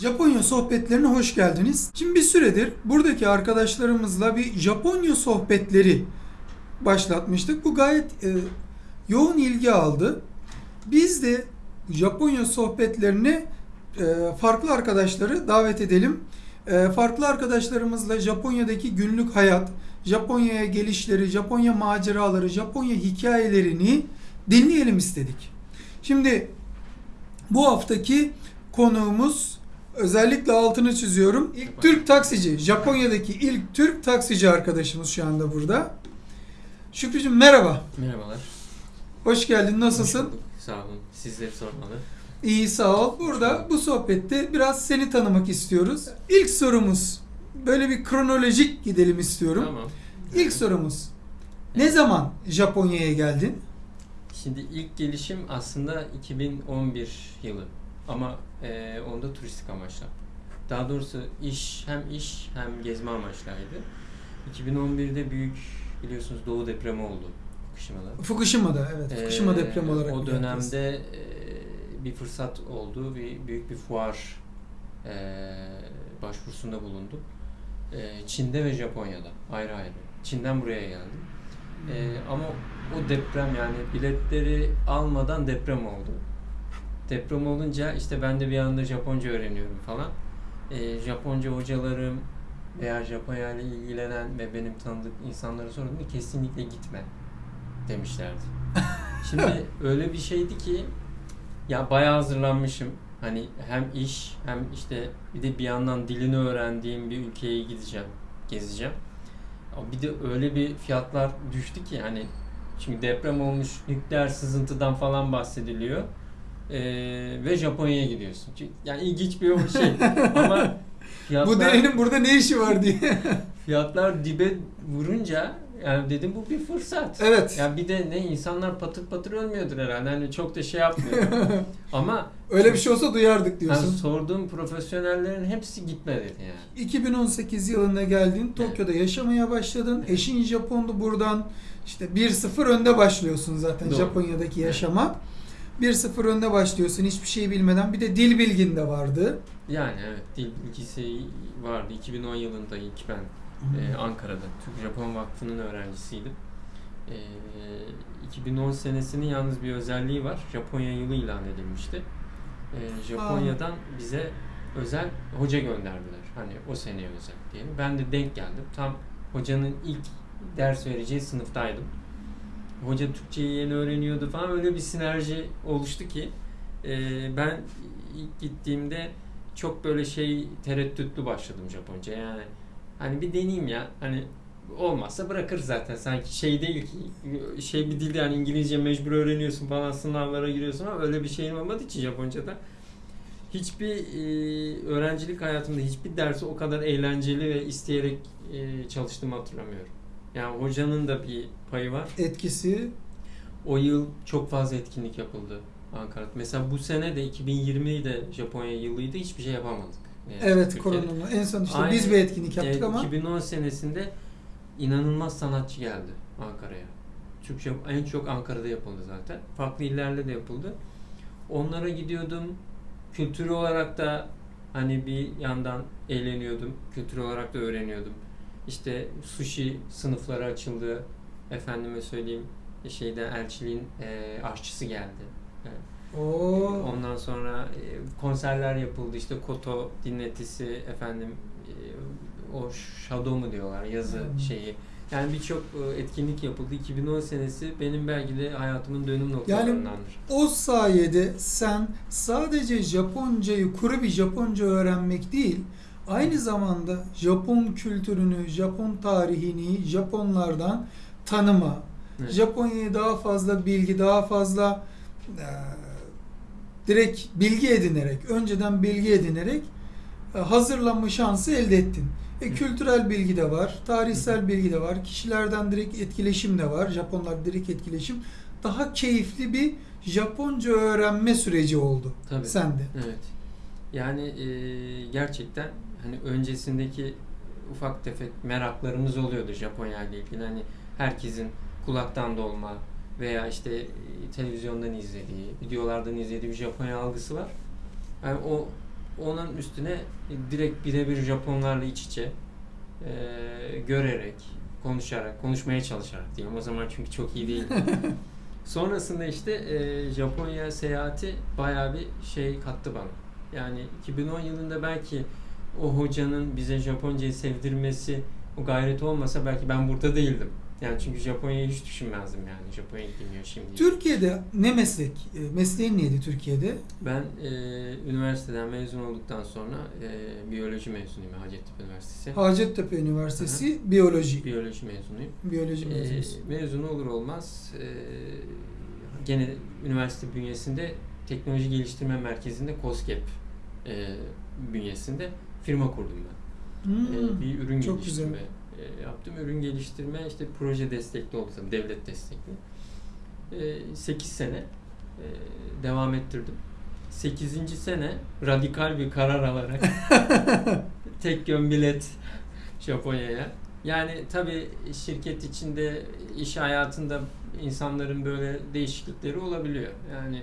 Japonya sohbetlerine hoş geldiniz. Şimdi bir süredir buradaki arkadaşlarımızla bir Japonya sohbetleri başlatmıştık. Bu gayet e, yoğun ilgi aldı. Biz de Japonya sohbetlerine e, farklı arkadaşları davet edelim. E, farklı arkadaşlarımızla Japonya'daki günlük hayat, Japonya'ya gelişleri, Japonya maceraları, Japonya hikayelerini dinleyelim istedik. Şimdi bu haftaki konuğumuz özellikle altını çiziyorum. İlk Türk taksici, Japonya'daki ilk Türk taksici arkadaşımız şu anda burada. Şükrücüğüm merhaba. Merhabalar. Hoş geldin. Nasılsın? Hoş. Sağ olun. Sizleri sormalı. İyi sağ ol. Burada bu sohbette biraz seni tanımak istiyoruz. İlk sorumuz böyle bir kronolojik gidelim istiyorum. Tamam. İlk sorumuz. Ne zaman Japonya'ya geldin? Şimdi ilk gelişim aslında 2011 yılı. Ama e, onda turistik amaçla. Daha doğrusu iş hem iş hem gezme amaçlaydı. 2011'de büyük biliyorsunuz doğu depremi oldu Fukushima'da. Fukushima'da evet. Fukushima Ee, depremi olarak. O dönemde e, bir fırsat oldu. Bir büyük bir fuar e, başvurusunda bulundum. E, Çin'de ve Japonya'da ayrı ayrı. Çin'den buraya geldim. E, ama o deprem yani biletleri almadan deprem oldu. Deprem olunca işte ben de bir anda Japonca öğreniyorum falan. E, Japonca hocalarım veya Japonya ile ilgilenen ve benim tanıdık insanlara sordum kesinlikle gitme demişlerdi. Şimdi öyle bir şeydi ki ya bayağı hazırlanmışım. Hani hem iş hem işte bir de bir yandan dilini öğrendiğim bir ülkeye gideceğim, gezeceğim. Bir de öyle bir fiyatlar düştü ki hani çünkü deprem olmuş nükleer sızıntıdan falan bahsediliyor. Ee, ve Japonya'ya gidiyorsun. Çünkü, yani ilginç bir şey. Ama fiyatlar, Bu devenin burada ne işi var diye. fiyatlar dibe vurunca yani dedim bu bir fırsat. evet. Ya bir de ne insanlar patır patır ölmüyordur herhalde. Hani çok da şey yapmıyor. Ama Öyle bir şey olsa duyardık yani diyorsun. sorduğum profesyonellerin hepsi gitme dedi yani. 2018 yılında geldin. Tokyo'da yaşamaya başladın. Eşin Japonlu buradan işte 1-0 önde başlıyorsun zaten Doğru. Japonya'daki yaşama. 1-0 önde başlıyorsun hiçbir şey bilmeden. Bir de dil bilgin de vardı. Yani evet dil bilgisi vardı. 2010 yılında ilk ben e, Ankara'da Türk Japon Vakfı'nın öğrencisiydim. E, 2010 senesinin yalnız bir özelliği var. Japonya yılı ilan edilmişti. E, Japonya'dan bize özel hoca gönderdiler. Hani o seneye özel diyelim. Ben de denk geldim. Tam hocanın ilk ders vereceği sınıftaydım. Hoca Türkçeyi yeni öğreniyordu falan. Öyle bir sinerji oluştu ki e, ben ilk gittiğimde çok böyle şey tereddütlü başladım Japonca. Yani hani bir deneyeyim ya. Hani olmazsa bırakır zaten. Sanki şey değil ki şey bir dil yani İngilizce mecbur öğreniyorsun falan sınavlara giriyorsun ama öyle bir şeyin olmadığı için Japonca'da hiçbir e, öğrencilik hayatımda hiçbir dersi o kadar eğlenceli ve isteyerek e, çalıştığımı hatırlamıyorum. Yani hocanın da bir payı var. Etkisi O yıl çok fazla etkinlik yapıldı Ankara'da. Mesela bu sene de 2020 de Japonya yılıydı. Hiçbir şey yapamadık. Ne yazık evet ki koronanın Türkiye'de. en son işte Aynı- biz bir etkinlik yaptık E, ama 2010 senesinde inanılmaz sanatçı geldi Ankara'ya. Türkçe en çok Ankara'da yapıldı zaten. Farklı illerde de yapıldı. Onlara gidiyordum. Kültürel olarak da hani bir yandan eğleniyordum. Kültürel olarak da öğreniyordum. İşte sushi sınıfları açıldı. Efendime söyleyeyim şeyde elçiliğin e, aşçısı geldi. E, o Ondan sonra e, konserler yapıldı. İşte Koto dinletisi efendim e, o Shadow mu diyorlar yazı Hmm. şeyi. Yani birçok e, etkinlik yapıldı. 2010 senesi benim belki de hayatımın dönüm noktalarındandır. o sayede sen sadece Japoncayı kuru bir Japonca öğrenmek değil, aynı zamanda Japon kültürünü, Japon tarihini, Japonlardan tanıma, Evet. Japonya'ya daha fazla bilgi, daha fazla e, direkt bilgi edinerek, önceden bilgi edinerek e, hazırlanma şansı elde ettin. E, kültürel bilgi de var, tarihsel bilgi de var, kişilerden direkt etkileşim de var, Japonlar direkt etkileşim. Daha keyifli bir Japonca öğrenme süreci oldu Tabii. sende. Evet. Yani e, gerçekten hani öncesindeki ufak tefek meraklarımız oluyordu Japonya ile ilgili. Hani herkesin kulaktan dolma veya işte e, televizyondan izlediği, videolardan izlediği bir Japonya algısı var. Yani o onun üstüne direkt birebir Japonlarla iç içe e, görerek, konuşarak, konuşmaya çalışarak diyeyim. O zaman çünkü çok iyi değil. Sonrasında işte e, Japonya seyahati bayağı bir şey kattı bana. Yani 2010 yılında belki o hocanın bize Japoncayı sevdirmesi, o gayret olmasa belki ben burada değildim. Yani çünkü Japonya'yı hiç düşünmezdim yani. Japonya gidemiyor şimdi. Türkiye'de ne meslek? E, Mesleğin neydi Türkiye'de? Ben e, üniversiteden mezun olduktan sonra e, biyoloji mezunuyum Hacettepe Üniversitesi. Hacettepe Üniversitesi Biyoloji. Biyoloji mezunuyum. Biyoloji E, mezunusun. mezun olur olmaz e, gene üniversite bünyesinde teknoloji geliştirme merkezinde COSGAP e, bünyesinde firma kurdum ben. Hmm, E, bir ürün çok geliştirme e, yaptım. Ürün geliştirme işte proje destekli oldu tabii devlet destekli. E, 8 sene e, devam ettirdim. 8. sene radikal bir karar alarak tek yön bilet Japonya'ya. Yani tabii şirket içinde, iş hayatında insanların böyle değişiklikleri olabiliyor. Yani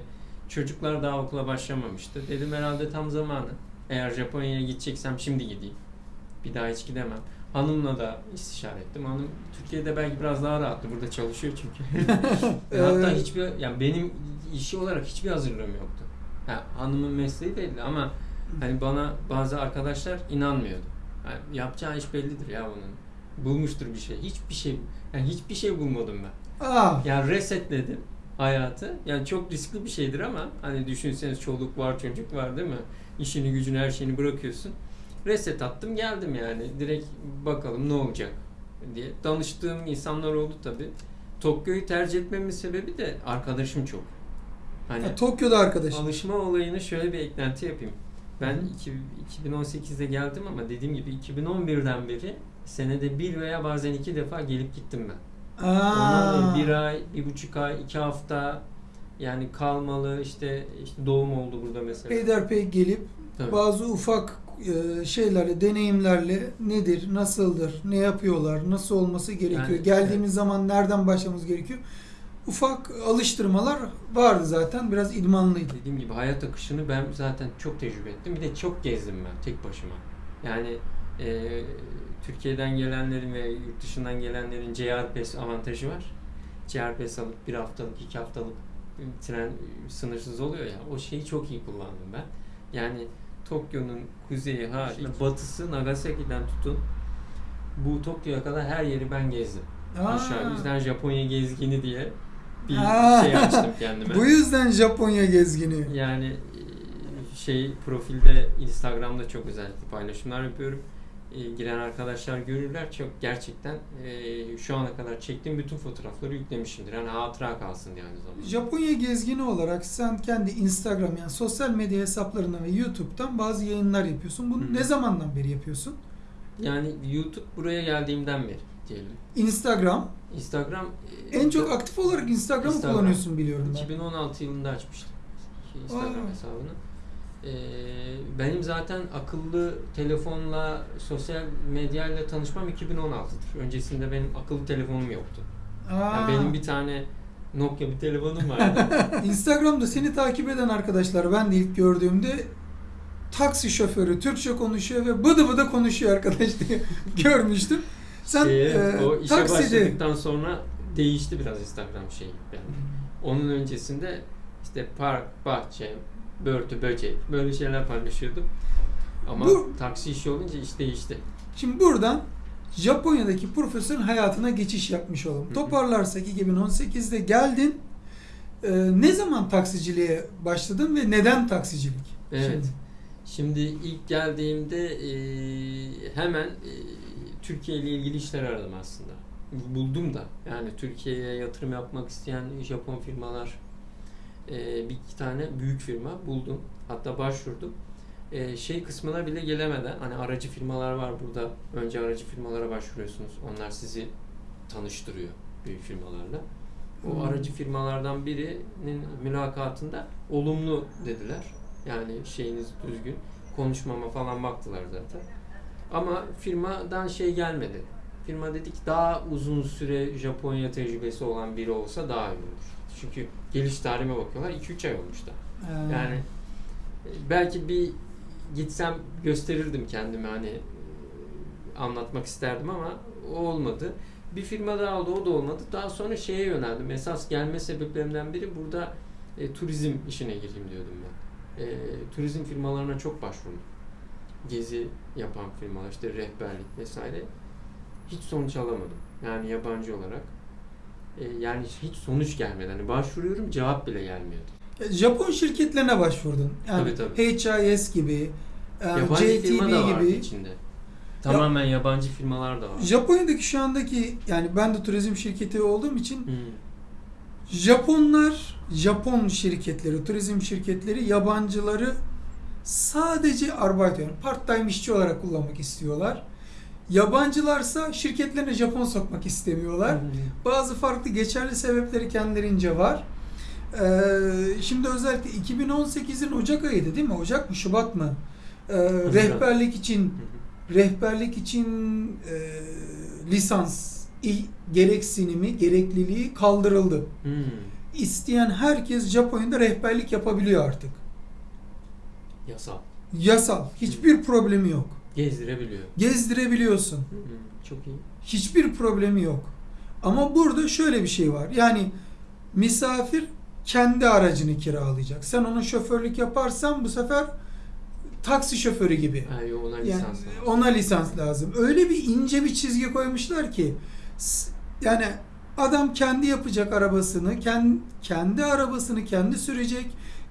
çocuklar daha okula başlamamıştı. Dedim herhalde tam zamanı. Eğer Japonya'ya gideceksem şimdi gideyim. Bir daha hiç gidemem. Hanımla da istişare ettim. Hanım Türkiye'de belki biraz daha rahattı. Burada çalışıyor çünkü. Ve Hatta hiçbir yani benim işi olarak hiçbir hazırlığım yoktu. Ha, hanımın mesleği belli ama hani bana bazı arkadaşlar inanmıyordu. Yani yapacağı iş bellidir ya bunun. Bulmuştur bir şey. Hiçbir şey yani hiçbir şey bulmadım ben. Aa, Yani resetledim hayatı. Yani çok riskli bir şeydir ama hani düşünseniz çoluk var, çocuk var değil mi? İşini, gücünü, her şeyini bırakıyorsun. Reset attım, geldim yani. Direkt bakalım ne olacak diye. Danıştığım insanlar oldu tabii. Tokyo'yu tercih etmemin sebebi de arkadaşım çok. Hani ha, Tokyo'da arkadaşım. alışma olayını şöyle bir eklenti yapayım. Ben iki- 2018'de geldim ama dediğim gibi 2011'den beri senede bir veya bazen iki defa gelip gittim ben. Aa, bir ay, bir buçuk ay, iki hafta yani kalmalı işte işte doğum oldu burada mesela. peyderpey gelip Tabii. bazı ufak e, şeylerle, deneyimlerle nedir, nasıldır, ne yapıyorlar, nasıl olması gerekiyor, Yani, geldiğimiz zaman nereden başlamamız gerekiyor. Ufak alıştırmalar vardı zaten. Biraz idmanlıydı. Dediğim gibi hayat akışını ben zaten çok tecrübe ettim. Bir de çok gezdim ben tek başıma. Yani e, Türkiye'den gelenlerin ve yurt dışından gelenlerin JR Pass avantajı var. JR Pass alıp bir haftalık, iki haftalık tren sınırsız oluyor ya. O şeyi çok iyi kullandım ben. Yani Tokyo'nun kuzeyi hariç, batısı Nagasaki'den tutun bu Tokyo'ya kadar her yeri ben gezdim. Aa, Aşağı yüzden Japonya gezgini diye bir Aa. şey açtım kendime. Bu yüzden Japonya gezgini. Yani e, şey profilde Instagram'da çok özellikle paylaşımlar yapıyorum. E, giren arkadaşlar görürler çok gerçekten e, şu ana kadar çektiğim bütün fotoğrafları yüklemişimdir. Yani hatıra kalsın diye aynı zamanda. Japonya gezgini olarak sen kendi Instagram yani sosyal medya hesaplarından ve YouTube'dan bazı yayınlar yapıyorsun. Bunu Hı hı. ne zamandan beri yapıyorsun? Yani YouTube buraya geldiğimden beri diyelim. Instagram. Instagram e, En çok aktif olarak Instagram'ı Instagram. kullanıyorsun biliyorum ben. 2016 yılında açmıştım Instagram Aa. hesabını. Ee, benim zaten akıllı telefonla, sosyal medyayla tanışmam 2016'dır. Öncesinde benim akıllı telefonum yoktu. Aa, Yani benim bir tane Nokia bir telefonum vardı. Instagram'da seni takip eden arkadaşlar ben de ilk gördüğümde taksi şoförü Türkçe konuşuyor ve bıdı bıdı konuşuyor arkadaş diye görmüştüm. Sen Şeye, e, o işe takside başladıktan sonra değişti biraz Instagram şeyi. Yani onun öncesinde işte park, bahçe, börtü, böcek böyle şeyler paylaşıyordum. Ama Bu- taksi işi olunca iş değişti. Şimdi buradan Japonya'daki profesyonel hayatına geçiş yapmış olalım. Hı hı. Toparlarsak 2018'de geldin. E, ne zaman taksiciliğe başladın ve neden taksicilik? Evet. Şimdi. Şimdi ilk geldiğimde e, hemen e, Türkiye ile ilgili işler aradım aslında. Buldum da. Yani Türkiye'ye yatırım yapmak isteyen Japon firmalar e, bir iki tane büyük firma buldum. Hatta başvurdum. E, şey kısmına bile gelemeden hani aracı firmalar var burada. Önce aracı firmalara başvuruyorsunuz. Onlar sizi tanıştırıyor büyük firmalarla. O Hmm. aracı firmalardan birinin mülakatında olumlu dediler. Yani şeyiniz düzgün. Konuşmama falan baktılar zaten. Ama firmadan şey gelmedi. Firma dedi ki daha uzun süre Japonya tecrübesi olan biri olsa daha iyi olur. Çünkü geliş tarihime bakıyorlar 2-3 ay olmuş da. Ee, Yani e, belki bir gitsem gösterirdim kendimi hani e, anlatmak isterdim ama o olmadı. Bir firma daha oldu o da olmadı. Daha sonra şeye yöneldim. Esas gelme sebeplerimden biri burada e, turizm işine gireyim diyordum ben. E, turizm firmalarına çok başvurdum. Gezi yapan firmalar işte rehberlik vesaire. Hiç sonuç alamadım. Yani yabancı olarak. E, yani hiç sonuç gelmedi. Hani başvuruyorum cevap bile gelmiyordu. Japon şirketlerine başvurdun. Yani Tabii, tabii. HIS gibi, e, Yabancı firma da JTB vardı gibi. içinde. Tamamen yabancı firmalar da var. Japonya'daki şu andaki yani ben de turizm şirketi olduğum için Hmm. Japonlar, Japon şirketleri, turizm şirketleri yabancıları sadece arbeit yani part-time işçi olarak kullanmak istiyorlar. Yabancılarsa şirketlerine Japon sokmak istemiyorlar. Bazı farklı geçerli sebepleri kendilerince var. Ee, şimdi özellikle 2018'in Ocak ayıydı değil mi? Ocak mı Şubat mı? Ee, rehberlik için Hı hı. rehberlik için e, lisans gereksinimi, gerekliliği kaldırıldı. Hmm. İsteyen herkes Japonya'da rehberlik yapabiliyor artık. Yasal. Yasal. Hiçbir problemi yok. Gezdirebiliyor. Gezdirebiliyorsun. Çok iyi. Hiçbir problemi yok. Ama burada şöyle bir şey var. Yani misafir kendi aracını kiralayacak. Sen onun şoförlük yaparsan bu sefer taksi şoförü gibi. Yo, ona Yani lisans lazım. ona lisans lazım. Öyle bir ince bir çizgi koymuşlar ki yani adam kendi yapacak arabasını, kendi, kendi arabasını kendi sürecek,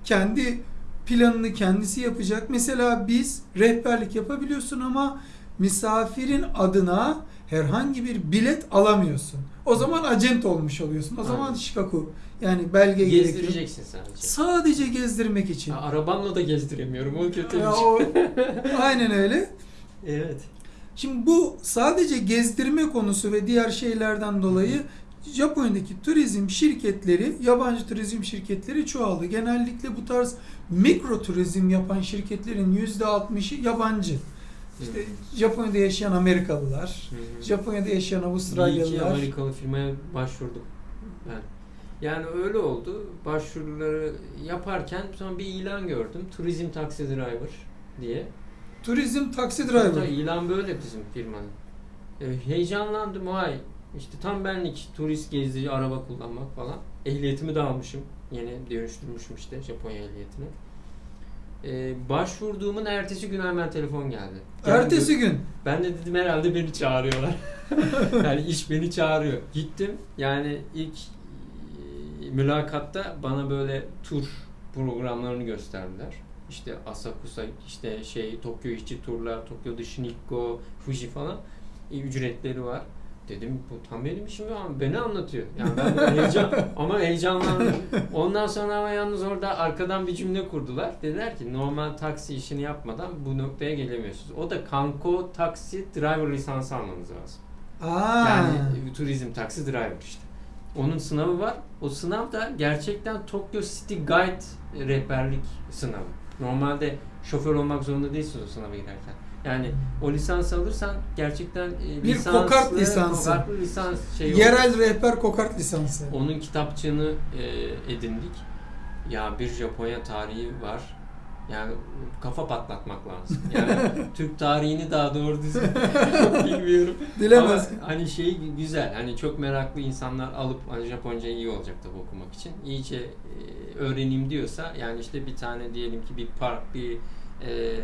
kendi planını kendisi yapacak. Mesela biz rehberlik yapabiliyorsun ama misafirin adına herhangi bir bilet alamıyorsun. O zaman acent olmuş oluyorsun. O zaman Aynen. şikaku yani belge gerekiyor. Gezdireceksin sadece. Sadece gezdirmek için. Ha, arabamla da gezdiremiyorum. O kötü Ya şey. o- aynen öyle. Evet. Şimdi bu sadece gezdirme konusu ve diğer şeylerden dolayı Japonya'daki turizm şirketleri, yabancı turizm şirketleri çoğaldı. Genellikle bu tarz mikro turizm yapan şirketlerin %60'ı yabancı. İşte Japonya'da yaşayan Amerikalılar, hı. Japonya'da yaşayan Bir iki Avustralyalılar. Amerikalı firmaya başvurdum ben. Yani öyle oldu. Başvuruları yaparken sonra bir ilan gördüm. Turizm taksi driver diye. Turizm taksi Hatta driver. ilan böyle bizim firmanın. E, heyecanlandım vay. İşte tam benlik turist gezici araba kullanmak falan. Ehliyetimi de almışım. Yeni dönüştürmüşüm işte Japonya ehliyetini. E, başvurduğumun ertesi gün hemen telefon geldi. Ertesi gün. Ben de dedim herhalde beni çağırıyorlar. yani iş beni çağırıyor. Gittim. Yani ilk e, mülakatta bana böyle tur programlarını gösterdiler. İşte Asakusa, işte şey Tokyo işçi turlar, Tokyo dışı Nikko, Fuji falan e, ücretleri var. Dedim bu tam benim işim ama beni anlatıyor. Yani ben heyecan ama heyecanlandım. Ondan sonra ama yalnız orada arkadan bir cümle kurdular. Dediler ki normal taksi işini yapmadan bu noktaya gelemiyorsunuz. O da Kanko taksi driver lisansı almanız lazım. Aa. Yani turizm taksi driver işte. Onun sınavı var. O sınav da gerçekten Tokyo City Guide rehberlik sınavı. Normalde şoför olmak zorunda değilsiniz o sınava girerken. Yani o lisans alırsan gerçekten e, Bir lisanslı, kokart lisansı. kokartlı lisans şey Yerel rehber kokart lisansı. Onun kitapçığını e, edindik. Ya bir Japonya tarihi var. Yani kafa patlatmak lazım. Yani Türk tarihini daha doğru düzgün bilmiyorum. Dilemez. Ama hani şey güzel. Hani çok meraklı insanlar alıp hani Japonca iyi olacak tabii okumak için. İyice e, öğreneyim diyorsa yani işte bir tane diyelim ki bir park, bir e,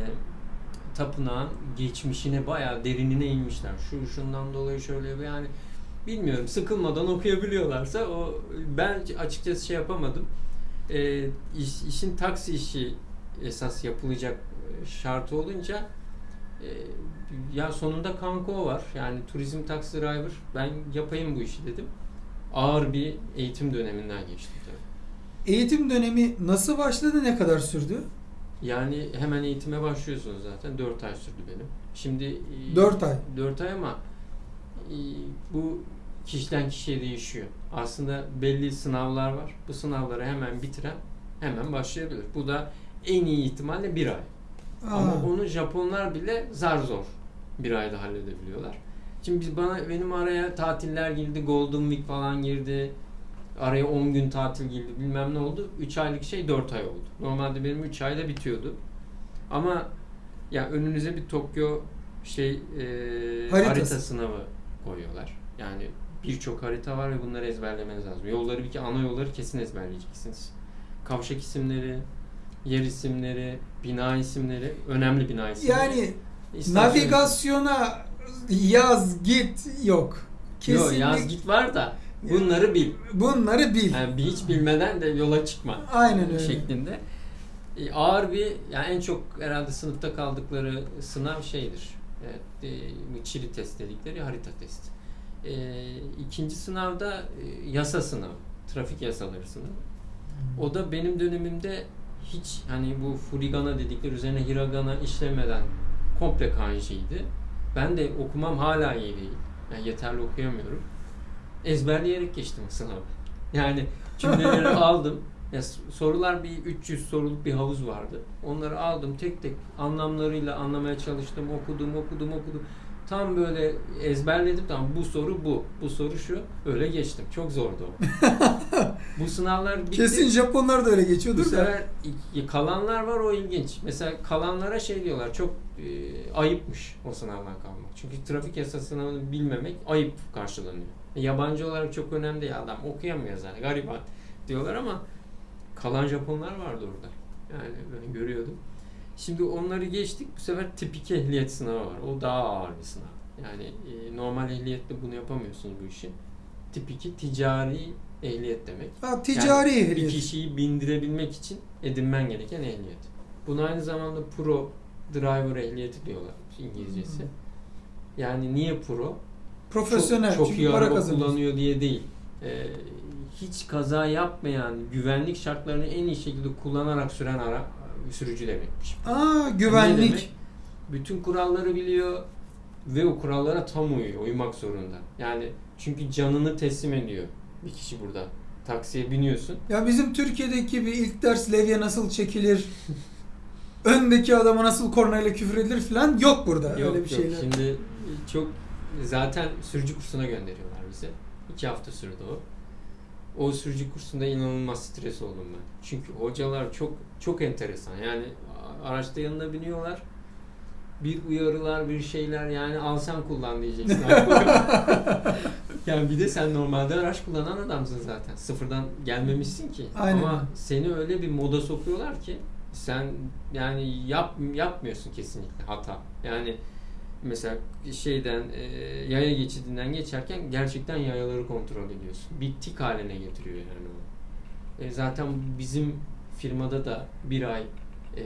tapınağın geçmişine bayağı derinine inmişler. Şu şundan dolayı şöyle yani bilmiyorum sıkılmadan okuyabiliyorlarsa o ben açıkçası şey yapamadım. E, iş- işin taksi işi esas yapılacak e, şartı olunca e, ya sonunda Kanko var. Yani turizm taksi driver. Ben yapayım bu işi dedim. Ağır bir eğitim döneminden geçtim tabii. Eğitim dönemi nasıl başladı, ne kadar sürdü? Yani hemen eğitime başlıyorsunuz zaten. 4 ay sürdü benim. Şimdi e, 4 ay. 4 ay ama e, bu kişiden kişiye değişiyor. Aslında belli sınavlar var. Bu sınavları hemen bitiren hemen başlayabilir. Bu da en iyi ihtimalle bir ay. Ama Aa. onu Japonlar bile zar zor bir ayda halledebiliyorlar. Şimdi biz bana benim araya tatiller girdi, Golden Week falan girdi. Araya 10 gün tatil girdi bilmem ne oldu. 3 aylık şey 4 ay oldu. Normalde benim 3 ayda bitiyordu. Ama ya önünüze bir Tokyo şey e, Haritası. harita sınavı koyuyorlar. Yani birçok harita var ve bunları ezberlemeniz lazım. Yolları bir ki ana yolları kesin ezberleyeceksiniz. Kavşak isimleri, yer isimleri, bina isimleri, önemli bina isimleri. Yani İstasyon- navigasyona yaz git yok. Yo, Kesinlikle yaz git var da bunları bil. bunları bil. Yani hiç bilmeden de yola çıkma. Aynen öyle. şeklinde. E, ağır bir yani en çok herhalde sınıfta kaldıkları sınav şeydir. Evet, e, Çili test dedikleri harita testi. E, ikinci sınavda e, yasa sınavı. Trafik yasaları sınavı. O da benim dönemimde hiç hani bu furigana dedikleri üzerine hiragana işlemeden komple kanjiydi. Ben de okumam hala iyi değil. Yani yeterli okuyamıyorum. Ezberleyerek geçtim sınavı. Yani cümleleri aldım. Ya sorular bir 300 soruluk bir havuz vardı. Onları aldım tek tek anlamlarıyla anlamaya çalıştım. Okudum, okudum, okudum. Tam böyle ezberledim. Tamam bu soru bu. Bu soru şu. Öyle geçtim. Çok zordu o. bu sınavlar bitti. Kesin Japonlar da öyle Bu geçiyordur da. sefer kalanlar var o ilginç. Mesela kalanlara şey diyorlar çok e, ayıpmış o sınavdan kalmak. Çünkü trafik yasa sınavını bilmemek ayıp karşılanıyor. E, yabancı olarak çok önemli değil adam okuyamıyor zaten gariban diyorlar ama kalan Japonlar vardı orada. Yani ben görüyordum. Şimdi onları geçtik. Bu sefer tipik ehliyet sınavı var. O daha ağır bir sınav. Yani e, normal ehliyetle bunu yapamıyorsunuz bu işi. Tipiki ticari ehliyet demek. Ha, ticari Yani ehliyet. Bir kişiyi bindirebilmek için edinmen gereken ehliyet. Buna aynı zamanda pro driver ehliyeti diyorlar İngilizcesi. Yani niye pro? Profesyonel. Çok, çok iyi para araba kullanıyor diye değil. Ee, hiç kaza yapmayan, güvenlik şartlarını en iyi şekilde kullanarak süren ara sürücü demekmiş. Aa güvenlik. demek? Bütün kuralları biliyor ve o kurallara tam uyuyor, uymak zorunda. Yani çünkü canını teslim ediyor bir kişi burada. Taksiye biniyorsun. Ya bizim Türkiye'deki bir ilk ders levye nasıl çekilir? öndeki adama nasıl kornayla küfür edilir falan yok burada Yok öyle bir yok. şeyler. Şimdi çok zaten sürücü kursuna gönderiyorlar bizi. İki hafta sürdü o. O sürücü kursunda inanılmaz stres oldum ben. Çünkü hocalar çok çok enteresan. Yani araçta yanına biniyorlar. Bir uyarılar, bir şeyler yani al sen kullan diyeceksin. yani bir de sen normalde araç kullanan adamsın zaten. Sıfırdan gelmemişsin ki. Aynen. Ama seni öyle bir moda sokuyorlar ki sen yani yap yapmıyorsun kesinlikle hata. Yani mesela şeyden e, yaya geçidinden geçerken gerçekten yayaları kontrol ediyorsun. Bir tik haline getiriyor yani o. E, zaten bizim firmada da bir ay e,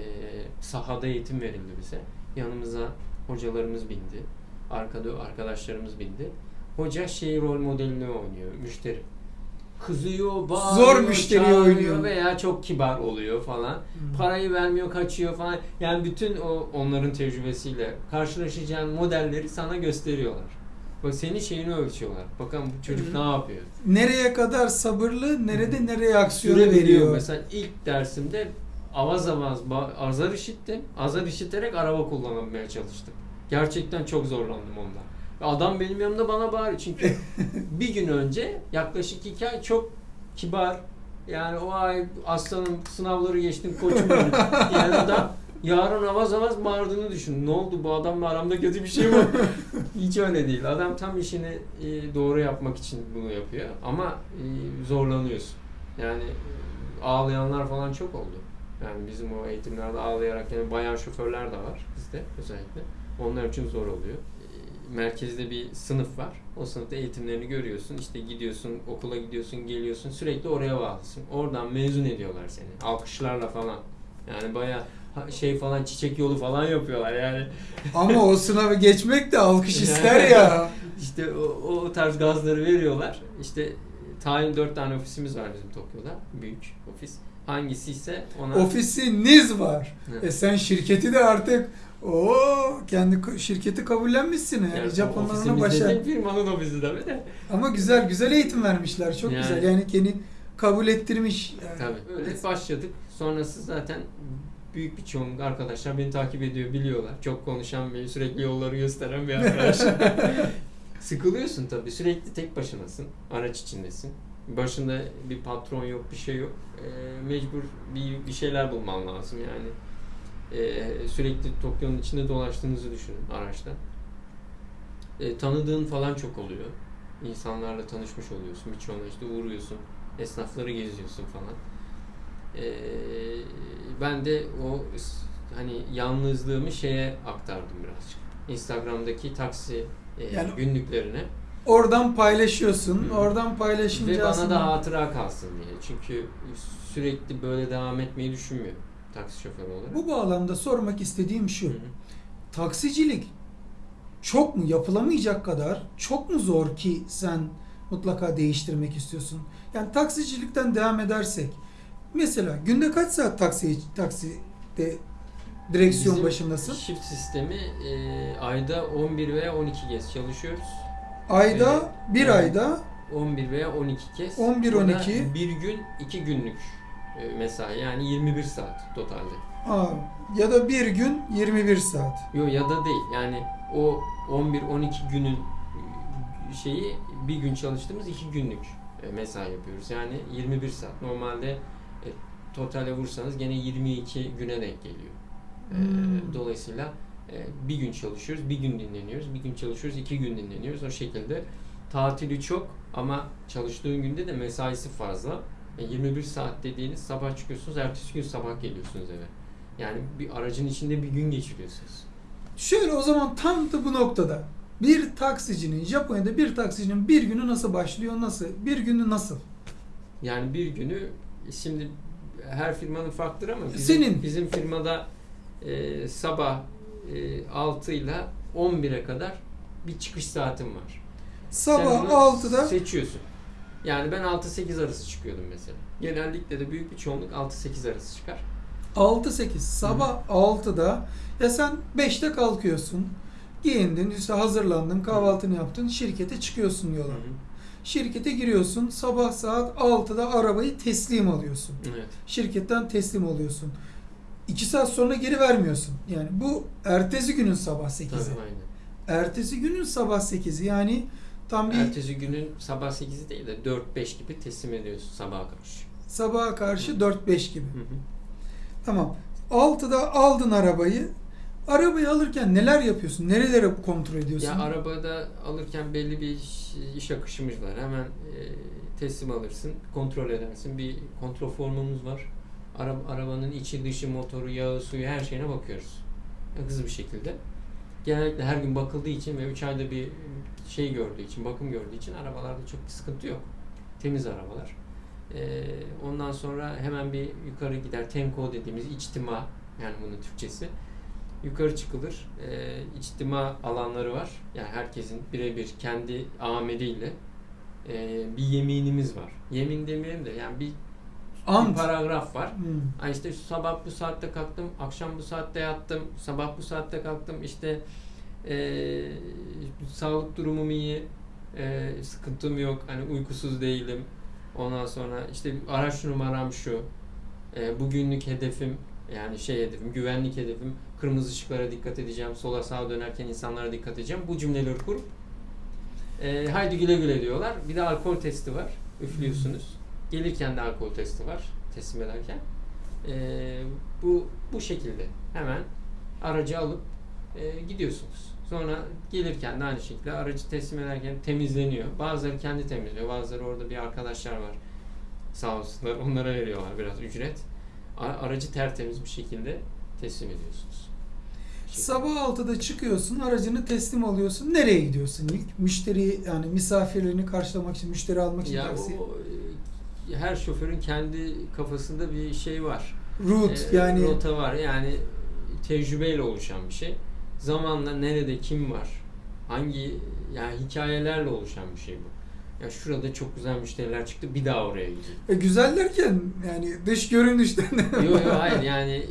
sahada eğitim verildi bize. Yanımıza hocalarımız bindi. Arkada arkadaşlarımız bindi. Hoca şey rol modelini oynuyor. Müşteri. Kızıyor, bağırıyor, Zor çağırıyor oynuyor. veya çok kibar oluyor falan. Hmm. Parayı vermiyor, kaçıyor falan. Yani bütün o onların tecrübesiyle karşılaşacağın modelleri sana gösteriyorlar. Bak senin şeyini ölçüyorlar. Bakalım bu çocuk Hı. ne yapıyor? Nereye kadar sabırlı, nerede nereye aksiyonu Süre veriyor. Mesela ilk dersimde avaz avaz azar işittim. Azar işiterek araba kullanmaya çalıştım. Gerçekten çok zorlandım onda. Adam benim yanımda bana bağırıyor. Çünkü bir gün önce yaklaşık iki ay çok kibar yani o ay aslanım sınavları geçtim koçum benim. Yani adam yarın avaz avaz bağırdığını düşün. Ne oldu bu adamla aramda kötü bir şey mi? Hiç öyle değil. Adam tam işini e, doğru yapmak için bunu yapıyor. Ama e, zorlanıyorsun. Yani e, ağlayanlar falan çok oldu. Yani bizim o eğitimlerde ağlayarak yani bayan şoförler de var bizde özellikle. Onlar için zor oluyor. Merkezde bir sınıf var. O sınıfta eğitimlerini görüyorsun. İşte gidiyorsun, okula gidiyorsun, geliyorsun. Sürekli oraya bağlısın. Oradan mezun ediyorlar seni. Alkışlarla falan. Yani baya şey falan çiçek yolu falan yapıyorlar yani. Ama o sınavı geçmek de alkış ister ya. İşte o, o tarz gazları veriyorlar. İşte e, tayin dört tane ofisimiz var bizim Tokyo'da. Büyük ofis. Hangisi ise ona... Ofisiniz var. E sen şirketi de artık o kendi şirketi kabullenmişsin yani, Yani Japonlar ona ofisimiz başar. dediğim firmanın ofisi tabii de. Ama güzel güzel eğitim vermişler. Çok Yani. güzel. Yani kendi kabul ettirmiş. Yani. Tabii. Öyle başladık. Sonrası zaten büyük bir çoğunluk arkadaşlar beni takip ediyor, biliyorlar. Çok konuşan bir, sürekli yolları gösteren bir arkadaş. Sıkılıyorsun tabii. Sürekli tek başınasın. Araç içindesin. Başında bir patron yok, bir şey yok. E, mecbur bir, bir şeyler bulman lazım yani. E, sürekli Tokyo'nun içinde dolaştığınızı düşünün araçta. E, tanıdığın falan çok oluyor. İnsanlarla tanışmış oluyorsun. Birçoğuna işte uğruyorsun. Esnafları geziyorsun falan. E, ben de o hani yalnızlığımı şeye aktardım birazcık. Instagram'daki taksi e, Yani- günlüklerine. Oradan paylaşıyorsun. Hı. Oradan paylaşınca Ve bana aslında- da hatıra kalsın diye. Çünkü sürekli böyle devam etmeyi düşünmüyorum taksi şoförü olarak. Bu bağlamda sormak istediğim şu. Hı hı. Taksicilik çok mu yapılamayacak kadar çok mu zor ki sen mutlaka değiştirmek istiyorsun? Yani taksicilikten devam edersek mesela günde kaç saat taksi takside direksiyon Bizim başındasın? Shift sistemi e, ayda 11 veya 12 kez çalışıyoruz. Ayda bir Evet. ayda 11 veya 12 kez. 11, Bu da 12. Bir gün, iki günlük mesai. Yani 21 saat totalde. aa, ya da bir gün 21 saat. Yok ya da değil. Yani o 11-12 günün e, şeyi bir gün çalıştığımız iki günlük e, mesai yapıyoruz. Yani 21 saat. Normalde e, totale vursanız gene 22 güne denk geliyor. E, Hmm. Dolayısıyla e, bir gün çalışıyoruz, bir gün dinleniyoruz, bir gün çalışıyoruz, iki gün dinleniyoruz. O şekilde tatili çok ama çalıştığın günde de mesaisi fazla. E, 21 saat dediğiniz sabah çıkıyorsunuz, ertesi gün sabah geliyorsunuz eve. Yani bir aracın içinde bir gün geçiriyorsunuz. Şöyle o zaman tam da bu noktada bir taksicinin Japonya'da bir taksicinin bir günü nasıl başlıyor nasıl? Bir günü nasıl? Yani bir günü şimdi her firmanın farklıdır ama bizim, Senin. bizim firmada e, sabah e, 6 ile 11'e kadar bir çıkış saatim var. Sabah bunu 6'da seçiyorsun. Yani ben 6-8 arası çıkıyordum mesela. Genellikle de büyük bir çoğunluk 6-8 arası çıkar. 6-8 sabah 6'da ya sen 5'te kalkıyorsun. Giyindin, işte hazırlandın, kahvaltını yaptın, şirkete çıkıyorsun yola. Şirkete giriyorsun, sabah saat 6'da arabayı teslim alıyorsun. Evet. Şirketten teslim oluyorsun. 2 saat sonra geri vermiyorsun. Yani bu ertesi günün sabah 8'i. Tabii aynen. Ertesi günün sabah 8'i yani tam bir Ertesi günün sabah 8'i değil de 4-5 gibi teslim ediyorsun sabaha karşı. sabaha karşı 4-5 gibi. Hı hı. Tamam. 6'da aldın arabayı. Arabayı alırken neler yapıyorsun? Nerelere kontrol ediyorsun? Ya arabada alırken belli bir iş, iş akışımız var. Hemen e, teslim alırsın, kontrol edersin. Bir kontrol formumuz var. Ara, arabanın içi, dışı, motoru, yağı, suyu her şeyine bakıyoruz. Hızlı bir şekilde. Genellikle her gün bakıldığı için ve 3 ayda bir şey gördüğü için, bakım gördüğü için arabalarda çok bir sıkıntı yok. Temiz arabalar. E, ondan sonra hemen bir yukarı gider. Tenko dediğimiz içtima yani bunun Türkçesi. Yukarı çıkılır. E, içtima alanları var. Yani herkesin birebir kendi ameliyle e, bir yeminimiz var. Yemin demeyelim de yani bir, bir Ant. paragraf var. Hmm. Ha işte sabah bu saatte kalktım, akşam bu saatte yattım, sabah bu saatte kalktım, işte eee, sağlık durumum iyi, eee, sıkıntım yok, hani uykusuz değilim. Ondan sonra işte araç numaram şu, eee, bugünlük hedefim, yani şey hedefim, güvenlik hedefim, kırmızı ışıklara dikkat edeceğim, sola sağa dönerken insanlara dikkat edeceğim. Bu cümleleri kurup eee, haydi güle güle diyorlar. Bir de alkol testi var, üflüyorsunuz. Gelirken de alkol testi var, teslim ederken. Ee, bu bu şekilde hemen aracı alıp e, gidiyorsunuz. Sonra gelirken de aynı şekilde aracı teslim ederken temizleniyor. Bazıları kendi temizliyor. Bazıları orada bir arkadaşlar var. Sağ olsunlar. Onlara veriyorlar biraz ücret. Aracı tertemiz bir şekilde teslim ediyorsunuz. Şekilde. Sabah 6'da çıkıyorsun, aracını teslim alıyorsun. Nereye gidiyorsun ilk? Müşteri yani misafirlerini karşılamak için, müşteri almak için ya taksi. o, e, her şoförün kendi kafasında bir şey var. Route Ee, yani rota var yani tecrübeyle oluşan bir şey. Zamanla nerede kim var? Hangi yani hikayelerle oluşan bir şey bu. Ya şurada çok güzel müşteriler çıktı bir daha oraya gideyim. e, güzel derken yani dış görünüşten. yok yok hayır yani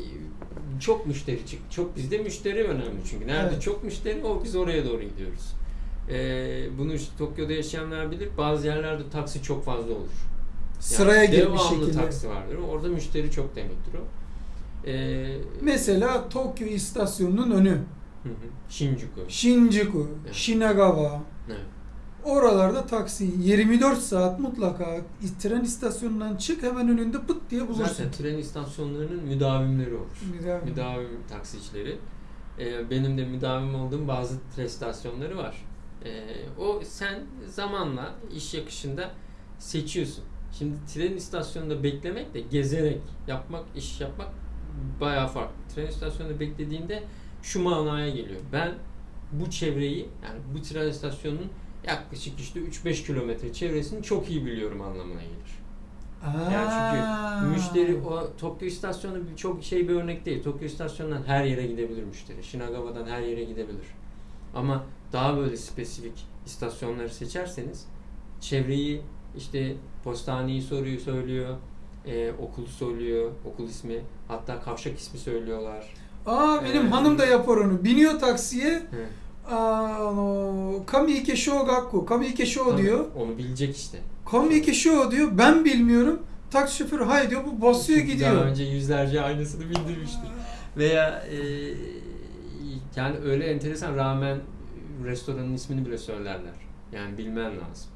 çok müşteri çık. Çok bizde müşteri önemli çünkü. Nerede Evet. çok müşteri o biz oraya doğru gidiyoruz. Ee, bunu işte Tokyo'da yaşayanlar bilir. Bazı yerlerde taksi çok fazla olur. Yani Sıraya girmiş devamlı şekilde. taksi vardır. Orada müşteri çok demektir o. Ee, Mesela Tokyo istasyonunun önü. Shinjuku. Shinjuku, Evet. Shinagawa. Evet. Oralarda taksi 24 saat mutlaka tren istasyonundan çık hemen önünde pıt diye bulursun. Zaten tren istasyonlarının müdavimleri olur. Müdavim. Müdavim taksicileri. Ee, benim de müdavim olduğum bazı tren istasyonları var. Ee, o sen zamanla iş yakışında seçiyorsun. Şimdi tren istasyonunda beklemek de gezerek yapmak, iş yapmak bayağı farklı. Tren istasyonunda beklediğinde şu manaya geliyor. Ben bu çevreyi yani bu tren istasyonunun yaklaşık işte 3-5 kilometre çevresini çok iyi biliyorum anlamına gelir. Yani çünkü Aa. müşteri o Tokyo istasyonu çok şey bir örnek değil. Tokyo istasyonundan her yere gidebilir müşteri. Shinagawa'dan her yere gidebilir. Ama daha böyle spesifik istasyonları seçerseniz çevreyi işte postaneyi soruyor söylüyor. e, okulu söylüyor, okul ismi, hatta kavşak ismi söylüyorlar. Aa benim hanım da yapar onu. Biniyor taksiye. Aa, no, Kamiike Shogakku. Kamiike Sho Tabii, diyor. Onu bilecek işte. Kamiike Sho diyor. Ben bilmiyorum. Taksi şoförü hay diyor. Bu basıyor gidiyor. Daha önce yüzlerce aynısını bildirmiştir. Veya e, yani öyle enteresan rağmen restoranın ismini bile söylerler. Yani bilmen lazım.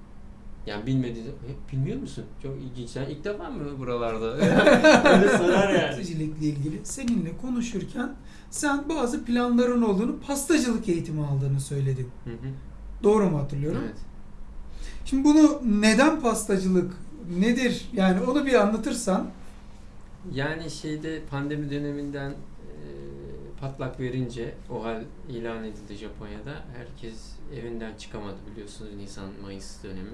Yani bilmediği "E, bilmiyor musun? Çok ilginç. Sen ilk defa mı buralarda? öyle sorar yani. Pastacılıkla ilgili seninle konuşurken sen bazı planların olduğunu, pastacılık eğitimi aldığını söyledin. Hı hı. Doğru mu hatırlıyorum? Evet. Şimdi bunu neden pastacılık nedir? Yani onu bir anlatırsan. Yani şeyde pandemi döneminden patlak verince o hal ilan edildi Japonya'da. Herkes evinden çıkamadı biliyorsunuz Nisan-Mayıs dönemi.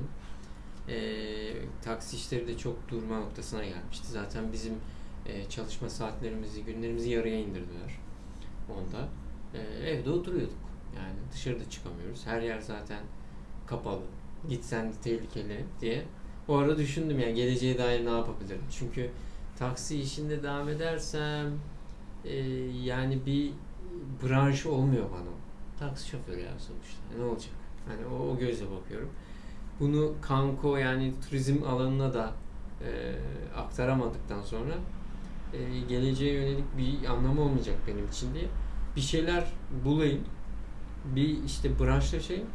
E, taksi işleri de çok durma noktasına gelmişti. Zaten bizim e, çalışma saatlerimizi, günlerimizi yarıya indirdiler onda. E, evde oturuyorduk. Yani dışarıda çıkamıyoruz. Her yer zaten kapalı. Gitsen de tehlikeli diye. O ara düşündüm yani geleceğe dair ne yapabilirim? Çünkü taksi işinde devam edersem e, yani bir branş olmuyor bana. Taksi şoförü ya sonuçta. Ne olacak? Hani o, o gözle bakıyorum. Bunu kanko yani turizm alanına da e, aktaramadıktan sonra e, geleceğe yönelik bir anlamı olmayacak benim için diye bir şeyler bulayım. Bir işte branşlaşayım.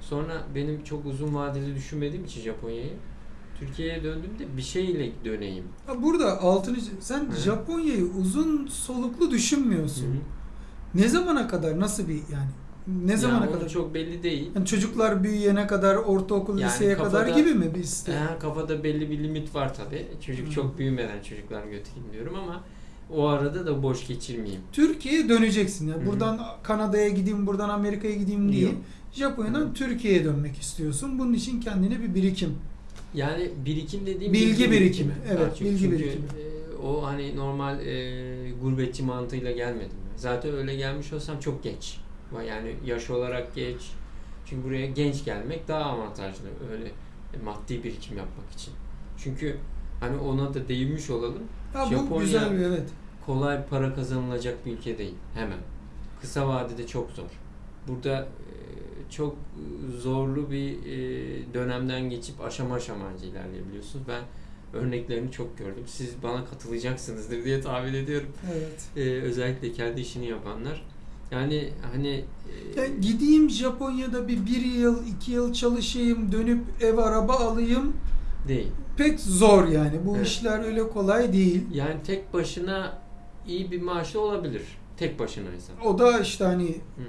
Sonra benim çok uzun vadeli düşünmediğim için Japonya'yı Türkiye'ye döndüğümde bir şeyle döneyim. Burada altını sen. Japonya'yı uzun soluklu düşünmüyorsun. Hı. Ne zamana kadar nasıl bir yani ne zamana onu kadar? çok belli değil. Yani çocuklar büyüyene kadar, ortaokul, Yani liseye kafada- kadar gibi mi biz? Eğer kafada belli bir limit var tabi. Çocuk Hı. çok büyümeden çocuklar götüreyim diyorum ama o arada da boş geçirmeyeyim. Türkiye'ye döneceksin. Yani Hı hı. buradan Kanada'ya gideyim, buradan Amerika'ya gideyim. Yok. Japonya'dan Hı. Türkiye'ye dönmek istiyorsun. Bunun için kendine bir birikim. Yani birikim dediğim Bilgi birikimi. Evet, Daha çok. bilgi Çünkü, birikimi. e, o hani normal e, gurbetçi mantığıyla gelmedim. Zaten öyle gelmiş olsam çok geç. Yani yaş olarak geç. Çünkü buraya genç gelmek daha avantajlı. Öyle e, maddi birikim yapmak için. Çünkü hani ona da değinmiş olalım. Bu Japonya- güzel bir evet. kolay para kazanılacak bir ülke değil. Hemen. Kısa vadede çok zor. Burada e, çok zorlu bir e, dönemden geçip aşama aşamanca ilerleyebiliyorsunuz. Ben örneklerini çok gördüm. Siz bana katılacaksınızdır diye tahmin ediyorum. Evet. E, özellikle kendi işini yapanlar. Yani hani e, Yani gideyim Japonya'da bir bir yıl, iki yıl çalışayım, dönüp ev araba alayım. değil. Pek zor yani. Bu Evet. işler öyle kolay değil. Yani tek başına iyi bir maaşı olabilir. Tek başınaysan. O da işte hani